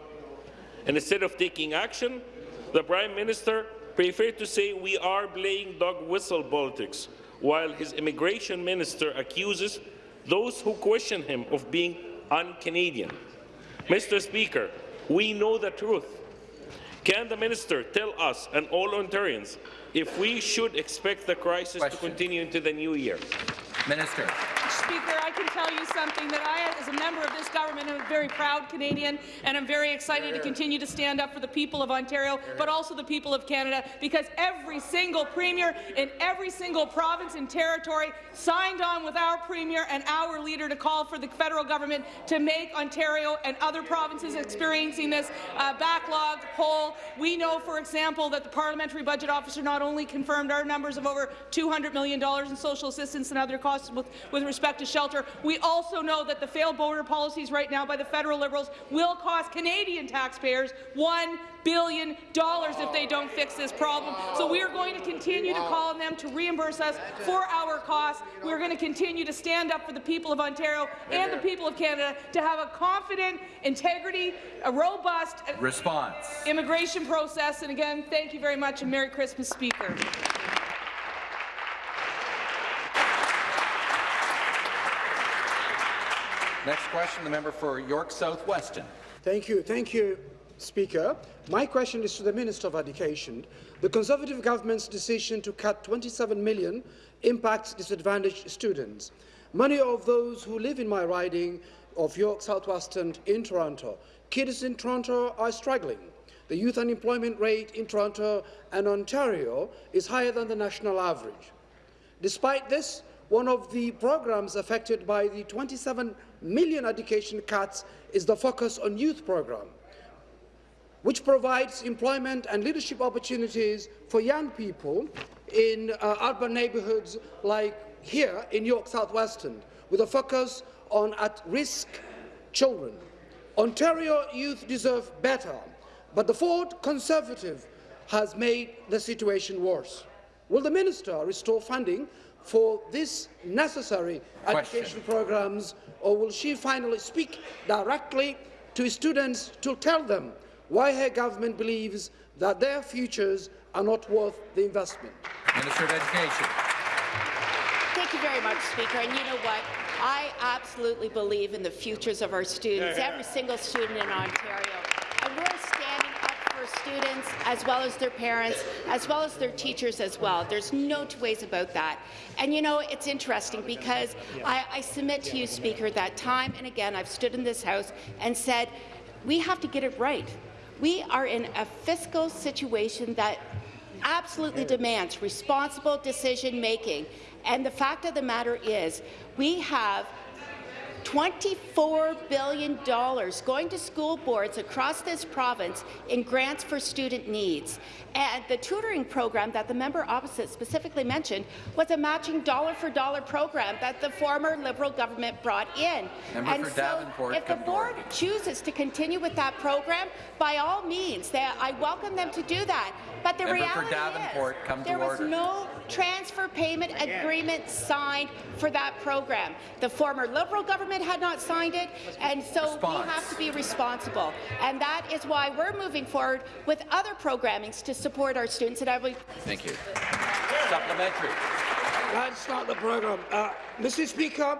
And instead of taking action, the Prime Minister preferred to say we are playing dog whistle politics, while his immigration minister accuses those who question him of being un-Canadian. Mr. Speaker, we know the truth. Can the minister tell us and all Ontarians if we should expect the crisis to continue into the new year? Minister. Speaker, I can tell you something that I, as a member of this government, am a very proud Canadian, and I'm very excited to continue to stand up for the people of Ontario, but also the people of Canada, because every single premier in every single province and territory signed on with our premier and our leader to call for the federal government to make Ontario and other provinces experiencing this uh, backlog whole. We know, for example, that the parliamentary budget officer not only confirmed our numbers of over $200 million in social assistance and other costs with, with respect to shelter, we also know that the failed border policies right now by the federal Liberals will cost Canadian taxpayers $1 billion if they don't fix this problem. So we are going to continue to call on them to reimburse us for our costs. We're going to continue to stand up for the people of Ontario and the people of Canada to have a confident, integrity, a robust uh, Response. immigration process. And again, thank you very much and Merry Christmas, Speaker. Next question, the member for York South Weston. Thank you. Thank you, Speaker. My question is to the Minister of Education. The Conservative government's decision to cut 27 million impacts disadvantaged students. Many of those who live in my riding of York South Weston in Toronto. Kids in Toronto are struggling. The youth unemployment rate in Toronto and Ontario is higher than the national average. Despite this, one of the programs affected by the 27 million education cuts is the Focus on Youth program, which provides employment and leadership opportunities for young people in uh, urban neighbourhoods like here in York South Weston, with a focus on at-risk children. Ontario youth deserve better, but the Ford Conservative has made the situation worse. Will the minister restore funding for these necessary Question. education programs, or will she finally speak directly to students to tell them why her government believes that their futures are not worth the investment? Minister of Education. Thank you very much, Speaker. And you know what? I absolutely believe in the futures of our students, every single student in Ontario. And we're standing up for students as well as their parents, as well as their teachers as well. There's no two ways about that. And you know, it's interesting because I, I submit to you, Speaker, that time and again I've stood in this House and said, we have to get it right. We are in a fiscal situation that absolutely demands responsible decision-making. And the fact of the matter is, we have $24 billion going to school boards across this province in grants for student needs. And the tutoring program that the member opposite specifically mentioned was a matching dollar-for-dollar program that the former Liberal government brought in. Member and so Davenport, if the board chooses to continue with that program, by all means, they, I welcome them to do that. But the Member for reality Davenport, is come to there was order. no transfer payment agreement signed for that program. The former Liberal government had not signed it, and so Response. we have to be responsible. And that is why we're moving forward with other programmings to support our students. And I will Thank you. Supplementary. That's not the program. Uh, Mr. Speaker,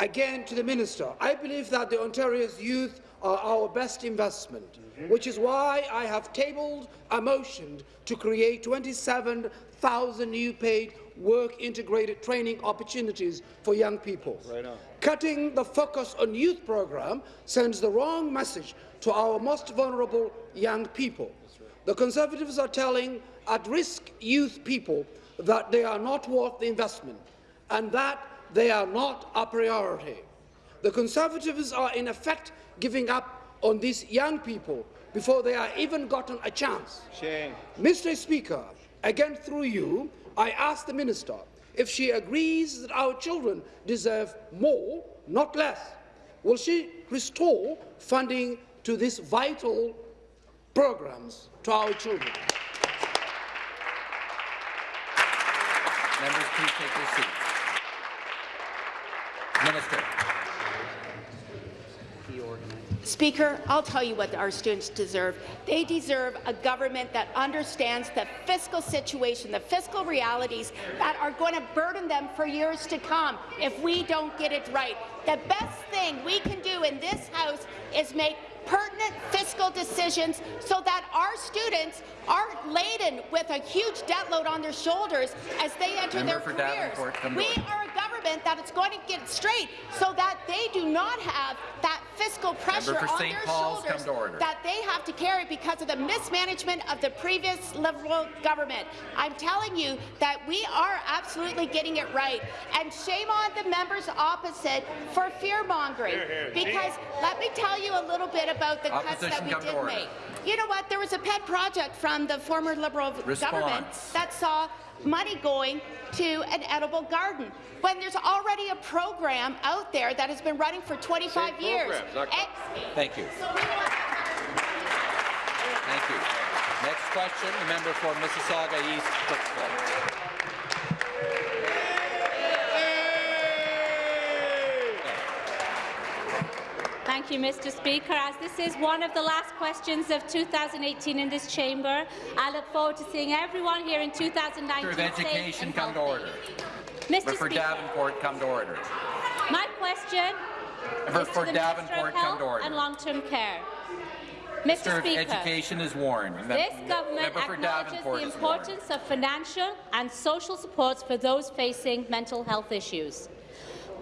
again to the minister, I believe that the Ontario's youth are our best investment, mm-hmm. which is why I have tabled a motion to create 27,000 new paid work-integrated training opportunities for young people. Right. Cutting the Focus on Youth program sends the wrong message to our most vulnerable young people. The Conservatives are telling at-risk youth people that they are not worth the investment and that they are not a priority. The Conservatives are in effect giving up on these young people before they are even gotten a chance. Shame. Mr. Speaker, again through you, I ask the Minister if she agrees that our children deserve more, not less. Will she restore funding to these vital programs to our children? Members, please take your seats. Minister. Speaker, I'll tell you what our students deserve. They deserve a government that understands the fiscal situation, the fiscal realities that are going to burden them for years to come if we don't get it right. The best thing we can do in this House is make pertinent fiscal decisions so that our students aren't laden with a huge debt load on their shoulders as they enter Member their careers. Davenport, come to We are a government government that is going to get straight so that they do not have that fiscal pressure on St. their Paul's, shoulders come to order. that they have to carry because of the mismanagement of the previous Liberal government. I'm telling you that we are absolutely getting it right. And shame on the members opposite for fear-mongering. Here, here. Because let me tell you a little bit about the cuts that we did make. You know what? There was a pet project from the former Liberal government that saw money going to an edible garden when there's already a program out there that has been running for 25 Same years. programs, not- And- Thank you. Thank you. Next question, the member for Mississauga East, Cooksville. Thank you, Mr. Speaker. As this is one of the last questions of 2018 in this chamber, I look forward to seeing everyone here in 2019 Minister of Education, come to order. Mr. For Speaker, Davenport, come to order. my question Member is to for the Minister Davenport, of come Health to order. and Long-Term Care. Mr. Minister Speaker, Education is warned. This government acknowledges the importance of financial and social supports for those facing mental health issues.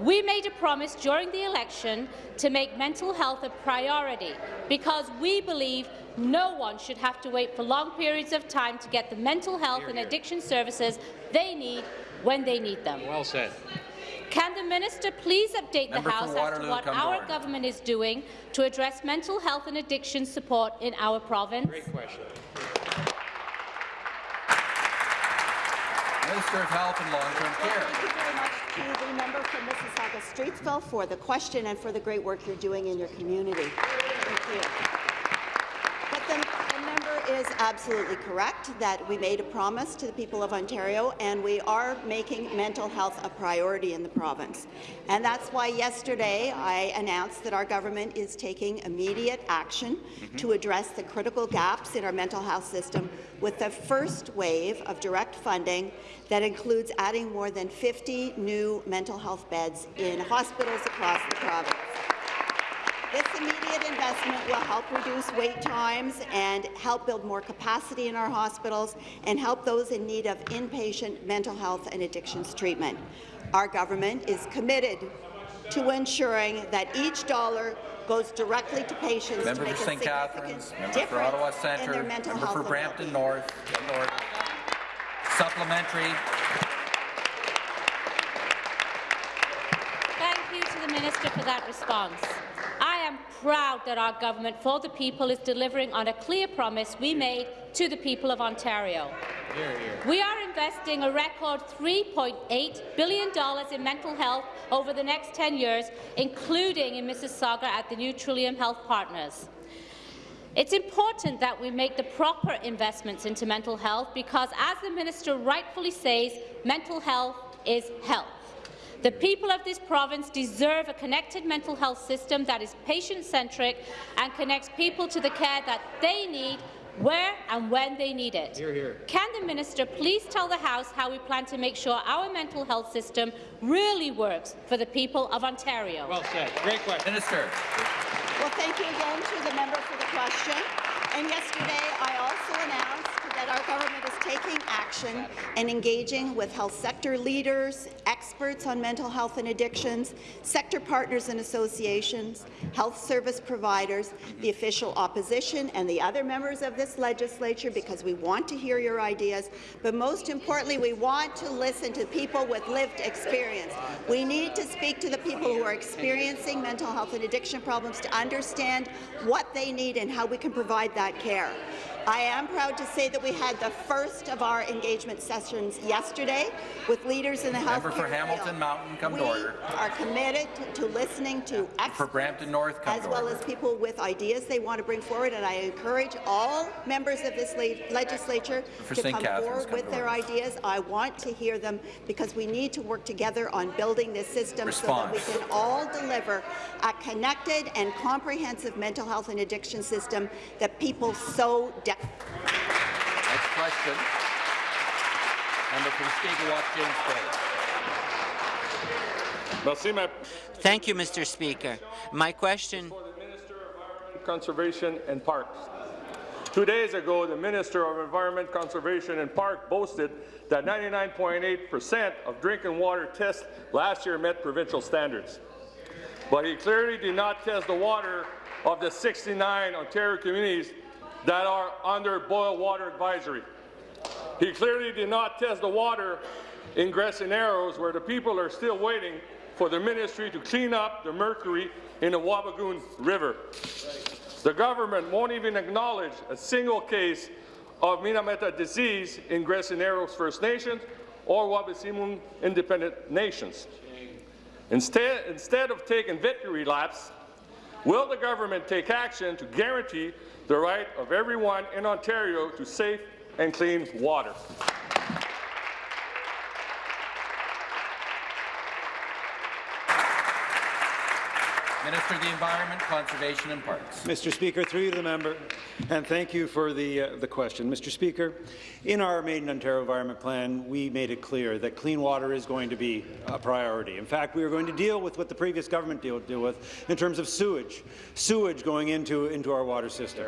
We made a promise during the election to make mental health a priority because we believe no one should have to wait for long periods of time to get the mental health and addiction services they need when they need them. Well said. Can the minister please update Member the House as to what our order. government is doing to address mental health and addiction support in our province? Great question. Minister of Health and Long-Term Care. Thank you very much to the member from Mississauga Streetsville for the question and for the great work you're doing in your community. Thank you. But the, the member is absolutely correct that we made a promise to the people of Ontario and we are making mental health a priority in the province. And that's why yesterday I announced that our government is taking immediate action mm-hmm. to address the critical gaps in our mental health system with the first wave of direct funding that includes adding more than 50 new mental health beds in hospitals across the province. This immediate investment will help reduce wait times and help build more capacity in our hospitals and help those in need of inpatient mental health and addictions treatment. Our government is committed to ensuring that each dollar goes directly to patients Member to make for a St. significant Catharines, member for Ottawa Centre, member for Brampton North, come to order. Supplementary. Thank you to the Minister for that response. Am proud that our government for the people is delivering on a clear promise we made to the people of Ontario. We are investing a record $3.8 billion in mental health over the next 10 years, including in Mississauga at the new Trillium Health Partners. It's important that we make the proper investments into mental health because, as the minister rightfully says, mental health is health. The people of this province deserve a connected mental health system that is patient-centric and connects people to the care that they need where and when they need it. Hear, hear. Can the minister please tell the House how we plan to make sure our mental health system really works for the people of Ontario? Well said. Great question. Minister. Well, thank you again to the member for the question. And yesterday, I also announced that our government is taking action and engaging with health sector leaders, experts on mental health and addictions, sector partners and associations, health service providers, the official opposition, and the other members of this legislature because we want to hear your ideas. But most importantly, we want to listen to people with lived experience. We need to speak to the people who are experiencing mental health and addiction problems to understand what they need and how we can provide that care. I am proud to say that we had the first of our engagement sessions yesterday with leaders in the health Member for Hamilton Mountain, come to order. are committed to, to listening to experts For Brampton North, come as well order. as people with ideas they want to bring forward, and I encourage all members of this le- legislature For to St. come Catharines, forward come with their order. ideas. I want to hear them because we need to work together on building this system so that we can all deliver a connected and comprehensive mental health and addiction system that people so desperately Next question. Member for Mushkegowuk, James Bay. Thank you, Mr. Speaker. My question for the Minister of Environment, Conservation and Parks. Two days ago, the Minister of Environment, Conservation and Park boasted that 99.8% of drinking water tests last year met provincial standards. But he clearly did not test the water of the 69 Ontario communities that are under boil water advisory. He clearly did not test the water in Narrows, where the people are still waiting for the ministry to clean up the mercury in the Wabigoon River. The government won't even acknowledge a single case of Minamata disease in Grassy Narrows First Nations or Wabaseemoong Independent Nations. Instead, instead of taking victory laps, will the government take action to guarantee the right of everyone in Ontario to safe and clean water? Minister of the Environment, Conservation and Parks. Mr. Speaker, through you to the member, and thank you for the, uh, the question. Mr. Speaker, in our Made in Ontario Environment Plan, we made it clear that clean water is going to be a priority. In fact, we are going to deal with what the previous government deal, deal with in terms of sewage, sewage going into, into our water system.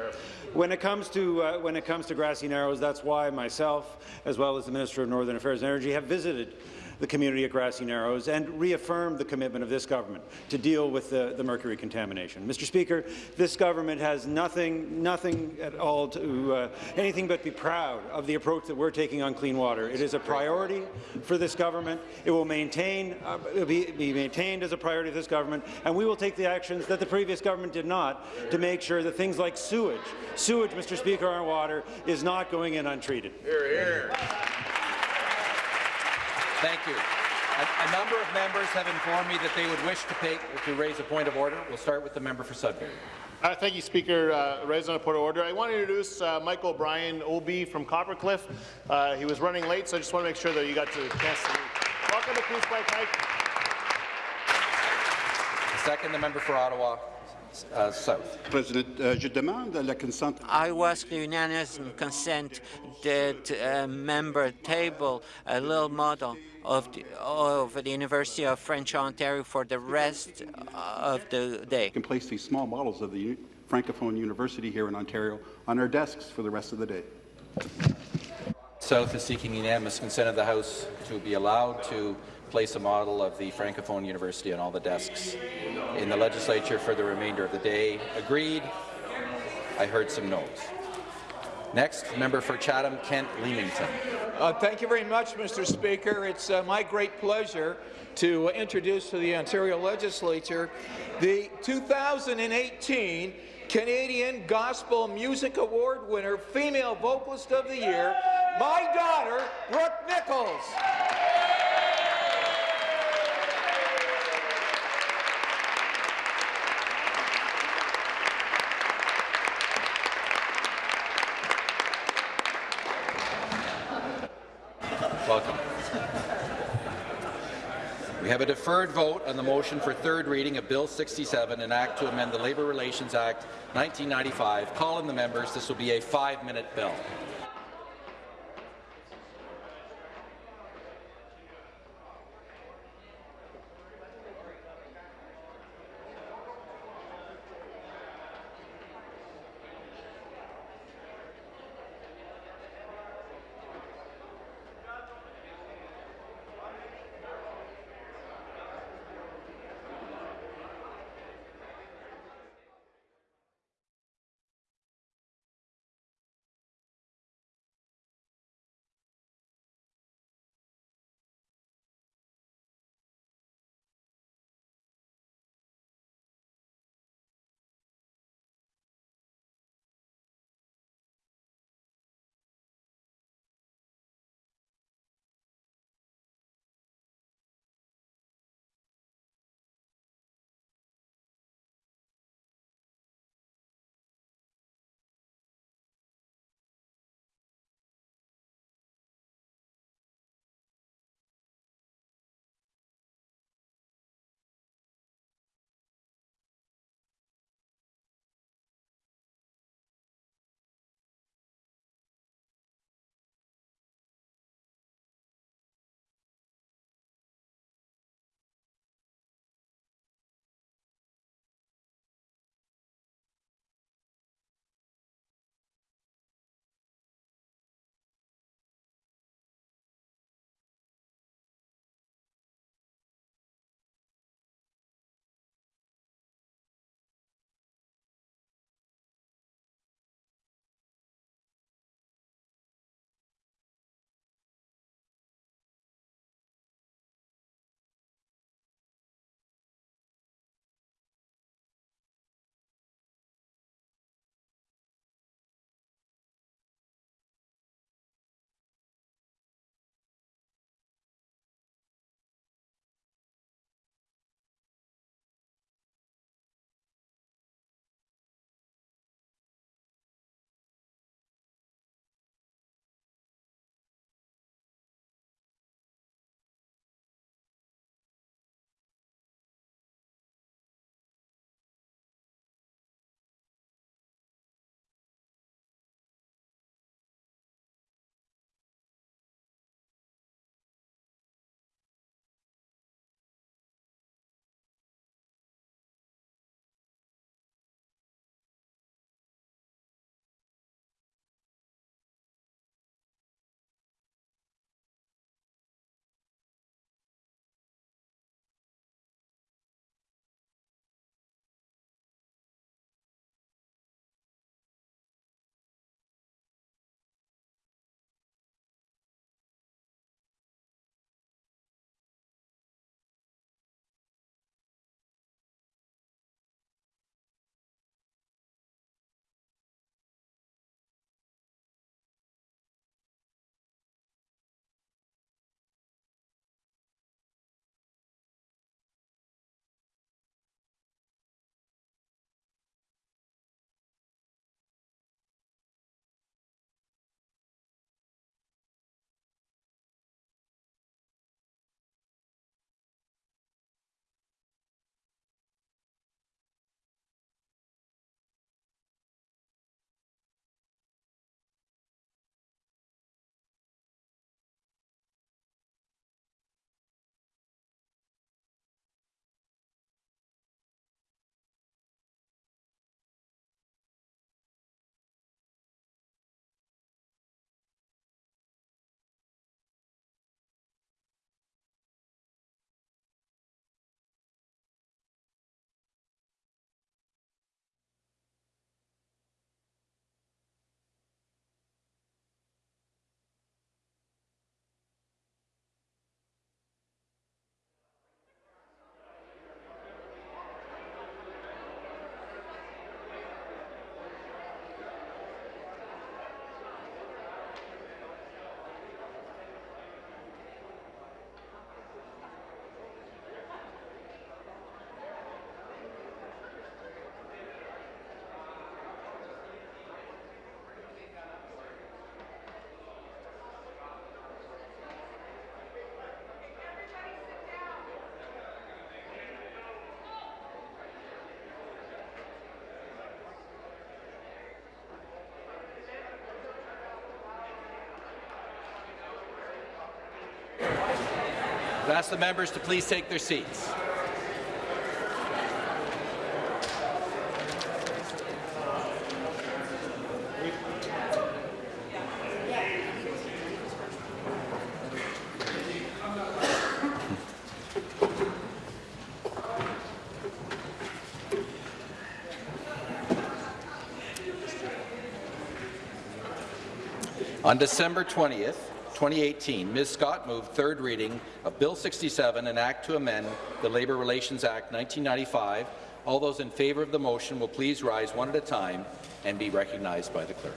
When it comes to uh, when it comes to grassy narrows, that's why myself, as well as the Minister of Northern Affairs and Energy, have visited the community at Grassy Narrows and reaffirmed the commitment of this government to deal with the, the mercury contamination. Mr. Speaker, this government has nothing, nothing at all to uh, anything but be proud of the approach that we're taking on clean water. It is a priority for this government. It will maintain, uh, be, be maintained as a priority of this government, and we will take the actions that the previous government did not to make sure that things like sewage, sewage, Mr. Speaker, on water is not going in untreated. Here, here. Thank you. A, a, number of members have informed me that they would wish to, pay, to raise a point of order. We'll start with the member for Sudbury. Uh, thank you, Speaker. Uh, raising a point of order. I want to introduce uh, Michael O'Brien, OB from Copper Cliff. Uh, he was running late, so I just want to make sure that you got to the chance to meet. Welcome to Queen's Park, Mike. Second, the member for Ottawa. Uh, South. President, uh, je demande la consent. I ask the unanimous consent that uh, member table a little model of the, of the University of French Ontario for the rest of the day. can place these small models of the Francophone University here in Ontario on our desks for the rest of the day. South is seeking unanimous consent of the House to be allowed to place a model of the Francophone University on all the desks in the legislature for the remainder of the day. Agreed. I heard some no's. Next, member for Chatham, Kent Leamington. Uh, thank you very much, Mr. Speaker. It's uh, my great pleasure to introduce to the Ontario Legislature the 2018 Canadian Gospel Music Award winner, Female Vocalist of the Year, my daughter, Brooke Nichols. Have a deferred vote on the motion for third reading of Bill 67, an act to amend the Labour Relations Act 1995. Call in the members. This will be a five-minute bill. I'd ask the members to please take their seats. On December 20th, 2018, Ms. Scott moved third reading of Bill 67, an act to amend the Labour Relations Act 1995. All those in favour of the motion will please rise one at a time and be recognized by the clerk.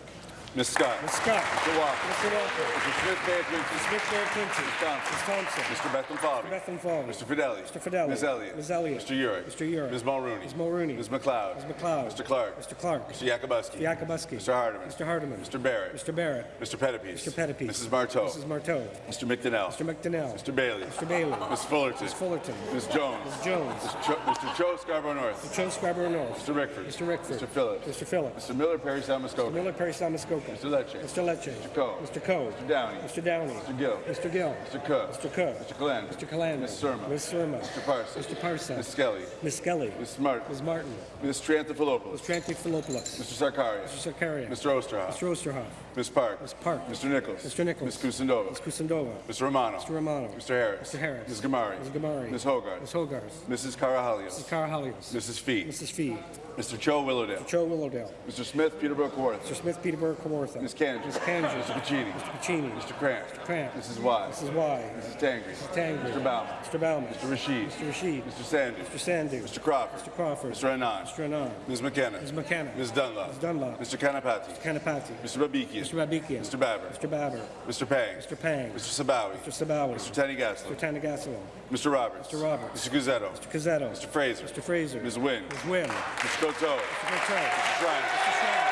Ms. Scott. Ms. Scott. Mr. Walker. Mr. Walker. Mr. Smith Mayor Clinton. Mr. Smith Clinton. Ms. Thompson. Ms. Thompson. Mr. Bethlenfalvy. Mr. Bethlenfalvy. Mr. Fedeli. Mr. Fedeli. Ms. Elliott. Ms. Elliott. Mr. Yurek. Mr. Yurek. Ms. Mulroney. Ms. Mulroney. Ms. MacLeod. Ms. MacLeod. Mr. Clark. Mr. Clark. Mr. Yakabuski. Mr. Yakabuski. Mr. Hardeman. Mr. Hardeman. Mr. Barrett. Mr. Barrett. Mr. Pettapiece. Mr. Pettapiece. Mrs. Martow. Mrs. Martow. Mr. McDonell. Mr. McDonell. Mr. Bailey. Mr. Bailey. Ms. Fullerton. Ms. Fullerton. Ms. Jones. Ms. Jones. Mr. Cho, Mr. Cho Scarborough North. Mr. Cho Scarborough North. Mr. Rickford. Mr. Rickford. Mr. Phillips. Mr. Phillips. Mr. Miller Perry Salmascoca. Mr. Miller Parry Salmascoca. Mr. Lecce. Mr. Lecce. Mr. Coe. Mr. Coe. Mr. Downey. Mr. Downey. Mr. Gill. Mr. Gill. Mr. Cook. Mr. Cook. Mr. Calandra. Mr. Calandra. Ms. Surma. Ms. Surma. Mr. Parsons. Mr. Parsons. Ms. Skelly. Ms. Skelly. Ms. Martin. Ms. Martin. Ms. Triantafilopoulos. Ms. Triantafilopoulos. Mr. Sarkaria. Mr. Sarkaria. Mr. Oosterhoff. Mr. Oosterhoff. Ms. Park. Ms. Park. Mr. Nicholls. Mr. Nicholls. Ms. Kusendova. Ms. Kusendova. Mr. Romano. Mr. Romano. Mr. Harris. Mr. Harris. Ms. Ghamari. Ms. Ghamari. Ms. Hogarth. Ms. Hogarth. Mrs. Karahalios. Mrs. Karahalios. Mrs. Fee. Mrs. Fee. Mr. Cho Willowdale. Mr. Cho Willowdale. Mr. Smith Peterborough Kawartha. Mr. Smith Peterborough Kawartha. Ms. Kanji. Ms. Kanji. Mr. Piccini. Mr. Piccini. Mr. Kramp. Mr. Kramp. Mrs. Wai. Mrs. Wai. Mrs. Tangri. Mr. Tangri. Mr. Bauman. Mr. Bauman. Mr. Rasheed. Mr. Rasheed. Mr. Sandhu. Mr. Sandhu. Mr. Crawford. Mr. Crawford. Mr. Anand. Mr. Anand. Ms. McKenna. Ms. McKenna. Ms. Dunlop. Ms. Dunlop. Mr. Kanapathi. Mr. Kanapathi. Mr. Babikian. Mr. Babikian. Mr. Baber. Mr. Baber. Mr. Pang. Mr. Pang. Mr. Sabawy. Mr. Sabawy. Mr. Thanigasalam. Mr. Thanigasalam. Mr. Roberts. Mr. Roberts. Mr. Cuzzetto. Mr. Cuzzetto. Mr. Fraser. Mr. Fraser. Ms. Wynne. Ms. Wynne. Mr. Coteau. Mr. Coteau. Mr. Schreiner. Mr. Schreiner.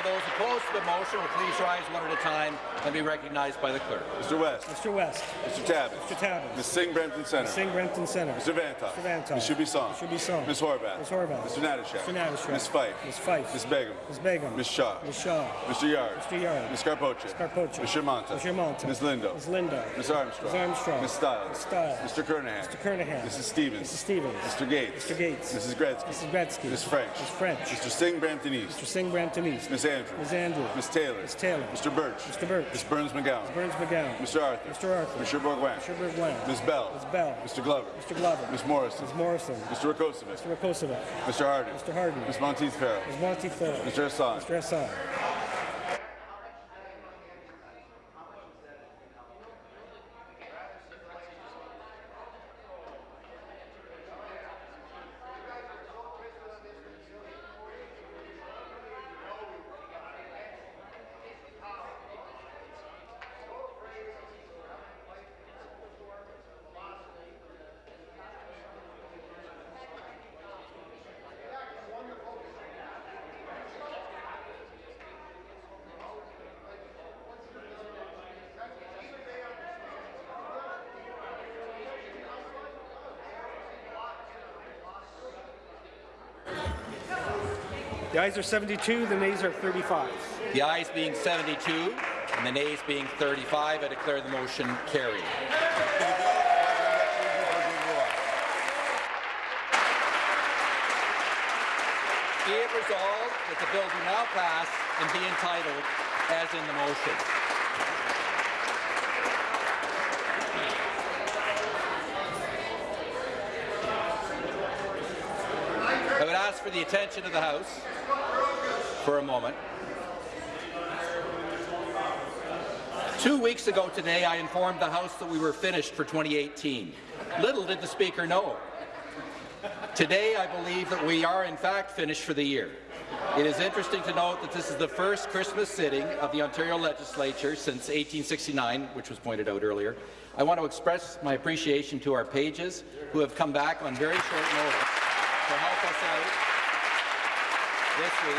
All those opposed to the motion will please rise one at a time and be recognized by the clerk. Mr. West. Mr. West. Mr. Tabuns. Mr. Tabuns. Ms. Singh Brampton Center. Ms. Singh Brampton Center. Mr. Vanthof. Mr. Vanthof. Ms. Shubisong. Mr. Shubisong. Ms. Horwath. Ms. Horwath. Mr. Natyshak. Mr. Natyshak. Ms. Fife. Ms. Fife. Ms. Begum. Ms. Begum. Ms. Shaw. Ms. Shaw. Mr. Yarde. Mr. Yarde. Ms. Karpoche. Ms. Karpoche. Ms. Shermanta. Ms. Shermanta. Ms. Lindo. Ms. Lindo. Ms. Armstrong. Ms. Armstrong. Ms. Stiles. Ms. Stiles. Mr. Kernaghan. Mr. Kernaghan. Mrs. Stevens. Mrs. Stevens. Mr. Gates. Mr. Gates. Mrs. Gretzky. Mrs. Gretzky. Ms. French. Ms. French. Mr. Singh Brampton East. Mr. Singh Brampton East. Ms. Andrews. Ms. Andrew. Ms. Taylor. Ms. Taylor. Mr. Burch. Mr. Burch. Ms. Berns-McGown. Ms. Berns-McGown. Mr. Arthur. Mr. Arthur. Mr. Bourgouin. Mr. Bourgouin. Ms. Bell. Ms. Bell. Mr. Glover. Mr. Glover. Ms. Morrison. Ms. Morrison. Mr. Rakocevic. Mr. Rakocevic. Mr. Harden. Mr. Harden. Ms. Monteith Farrell. Ms. Monteith Farrell. Mr. Hassan. Mr. Hassan. The ayes are 72, the nays are 35. The ayes being 72 and the nays being 35, I declare the motion carried. Be it resolved that the bill be now passed and be entitled as in the motion. I would ask for the attention of the House for a moment. Two weeks ago today, I informed the House that we were finished for 2018. Little did the Speaker know. Today, I believe that we are in fact finished for the year. It is interesting to note that this is the first Christmas sitting of the Ontario Legislature since 1869, which was pointed out earlier. I want to express my appreciation to our pages, who have come back on very short notice to help us out this week.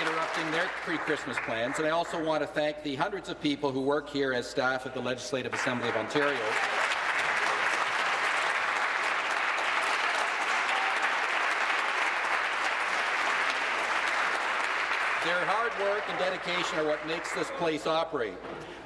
interrupting their pre-Christmas plans. And I also want to thank the hundreds of people who work here as staff at the Legislative Assembly of Ontario Their hard work and are what makes this place operate.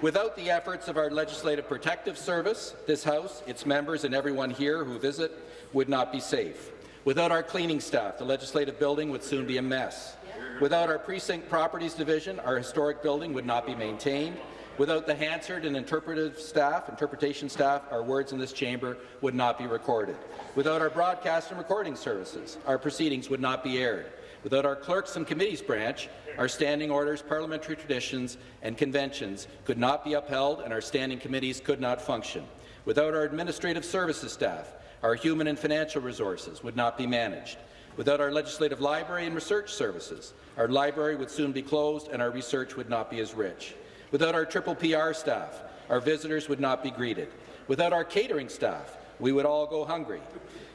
Without the efforts of our Legislative Protective Service, this House, its members and everyone here who visit would not be safe. Without our cleaning staff, the Legislative Building would soon be a mess. Without our Precinct Properties Division, our historic building would not be maintained. Without the Hansard and interpretive staff, interpretation staff, our words in this chamber would not be recorded. Without our broadcast and recording services, our proceedings would not be aired. Without our clerks and committees branch, our standing orders, parliamentary traditions and conventions could not be upheld and our standing committees could not function. Without our administrative services staff, our human and financial resources would not be managed. Without our legislative library and research services, our library would soon be closed and our research would not be as rich. Without our triple PR staff, our visitors would not be greeted. Without our catering staff, we would all go hungry.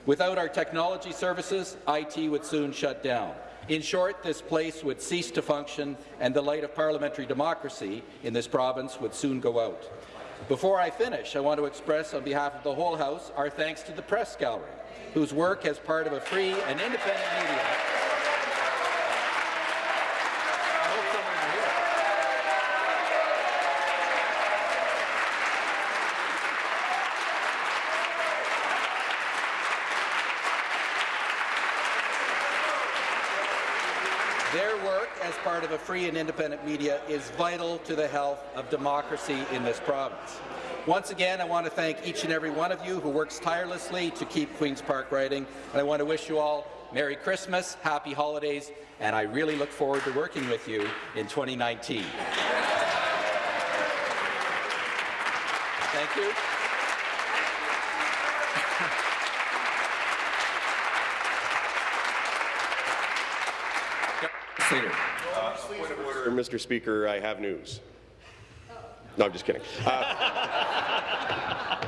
Without our technology services, IT would soon shut down. In short, this place would cease to function and the light of parliamentary democracy in this province would soon go out. Before I finish, I want to express on behalf of the whole House our thanks to the Press Gallery, whose work as part of a free and independent media Their work as part of a free and independent media is vital to the health of democracy in this province. Once again, I want to thank each and every one of you who works tirelessly to keep Queen's Park writing, and I want to wish you all Merry Christmas, Happy Holidays, and I really look forward to working with you in 2019. Thank you. Leader. Uh, point of order, Mr. Speaker, I have news. No, I'm just kidding. Uh,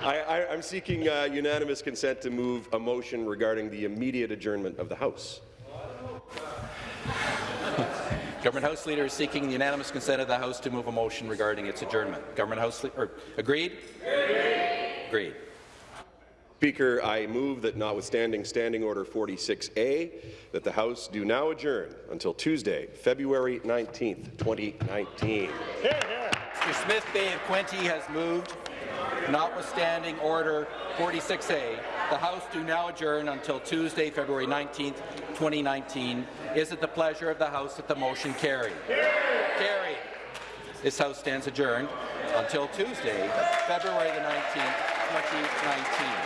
I, am seeking uh, unanimous consent to move a motion regarding the immediate adjournment of the House. Government House Leader is seeking the unanimous consent of the House to move a motion regarding its adjournment. Government House Leader, agreed? Agreed. Agreed. Speaker, I move that notwithstanding Standing Order 46A, that the House do now adjourn until Tuesday, February 19th, 2019. Mr. Smith Bay of Quinte has moved. Notwithstanding Order 46A, the House do now adjourn until Tuesday, February 19th, 2019. Is it the pleasure of the House that the motion carry? Carried. This House stands adjourned until Tuesday, February the 19th, 2019.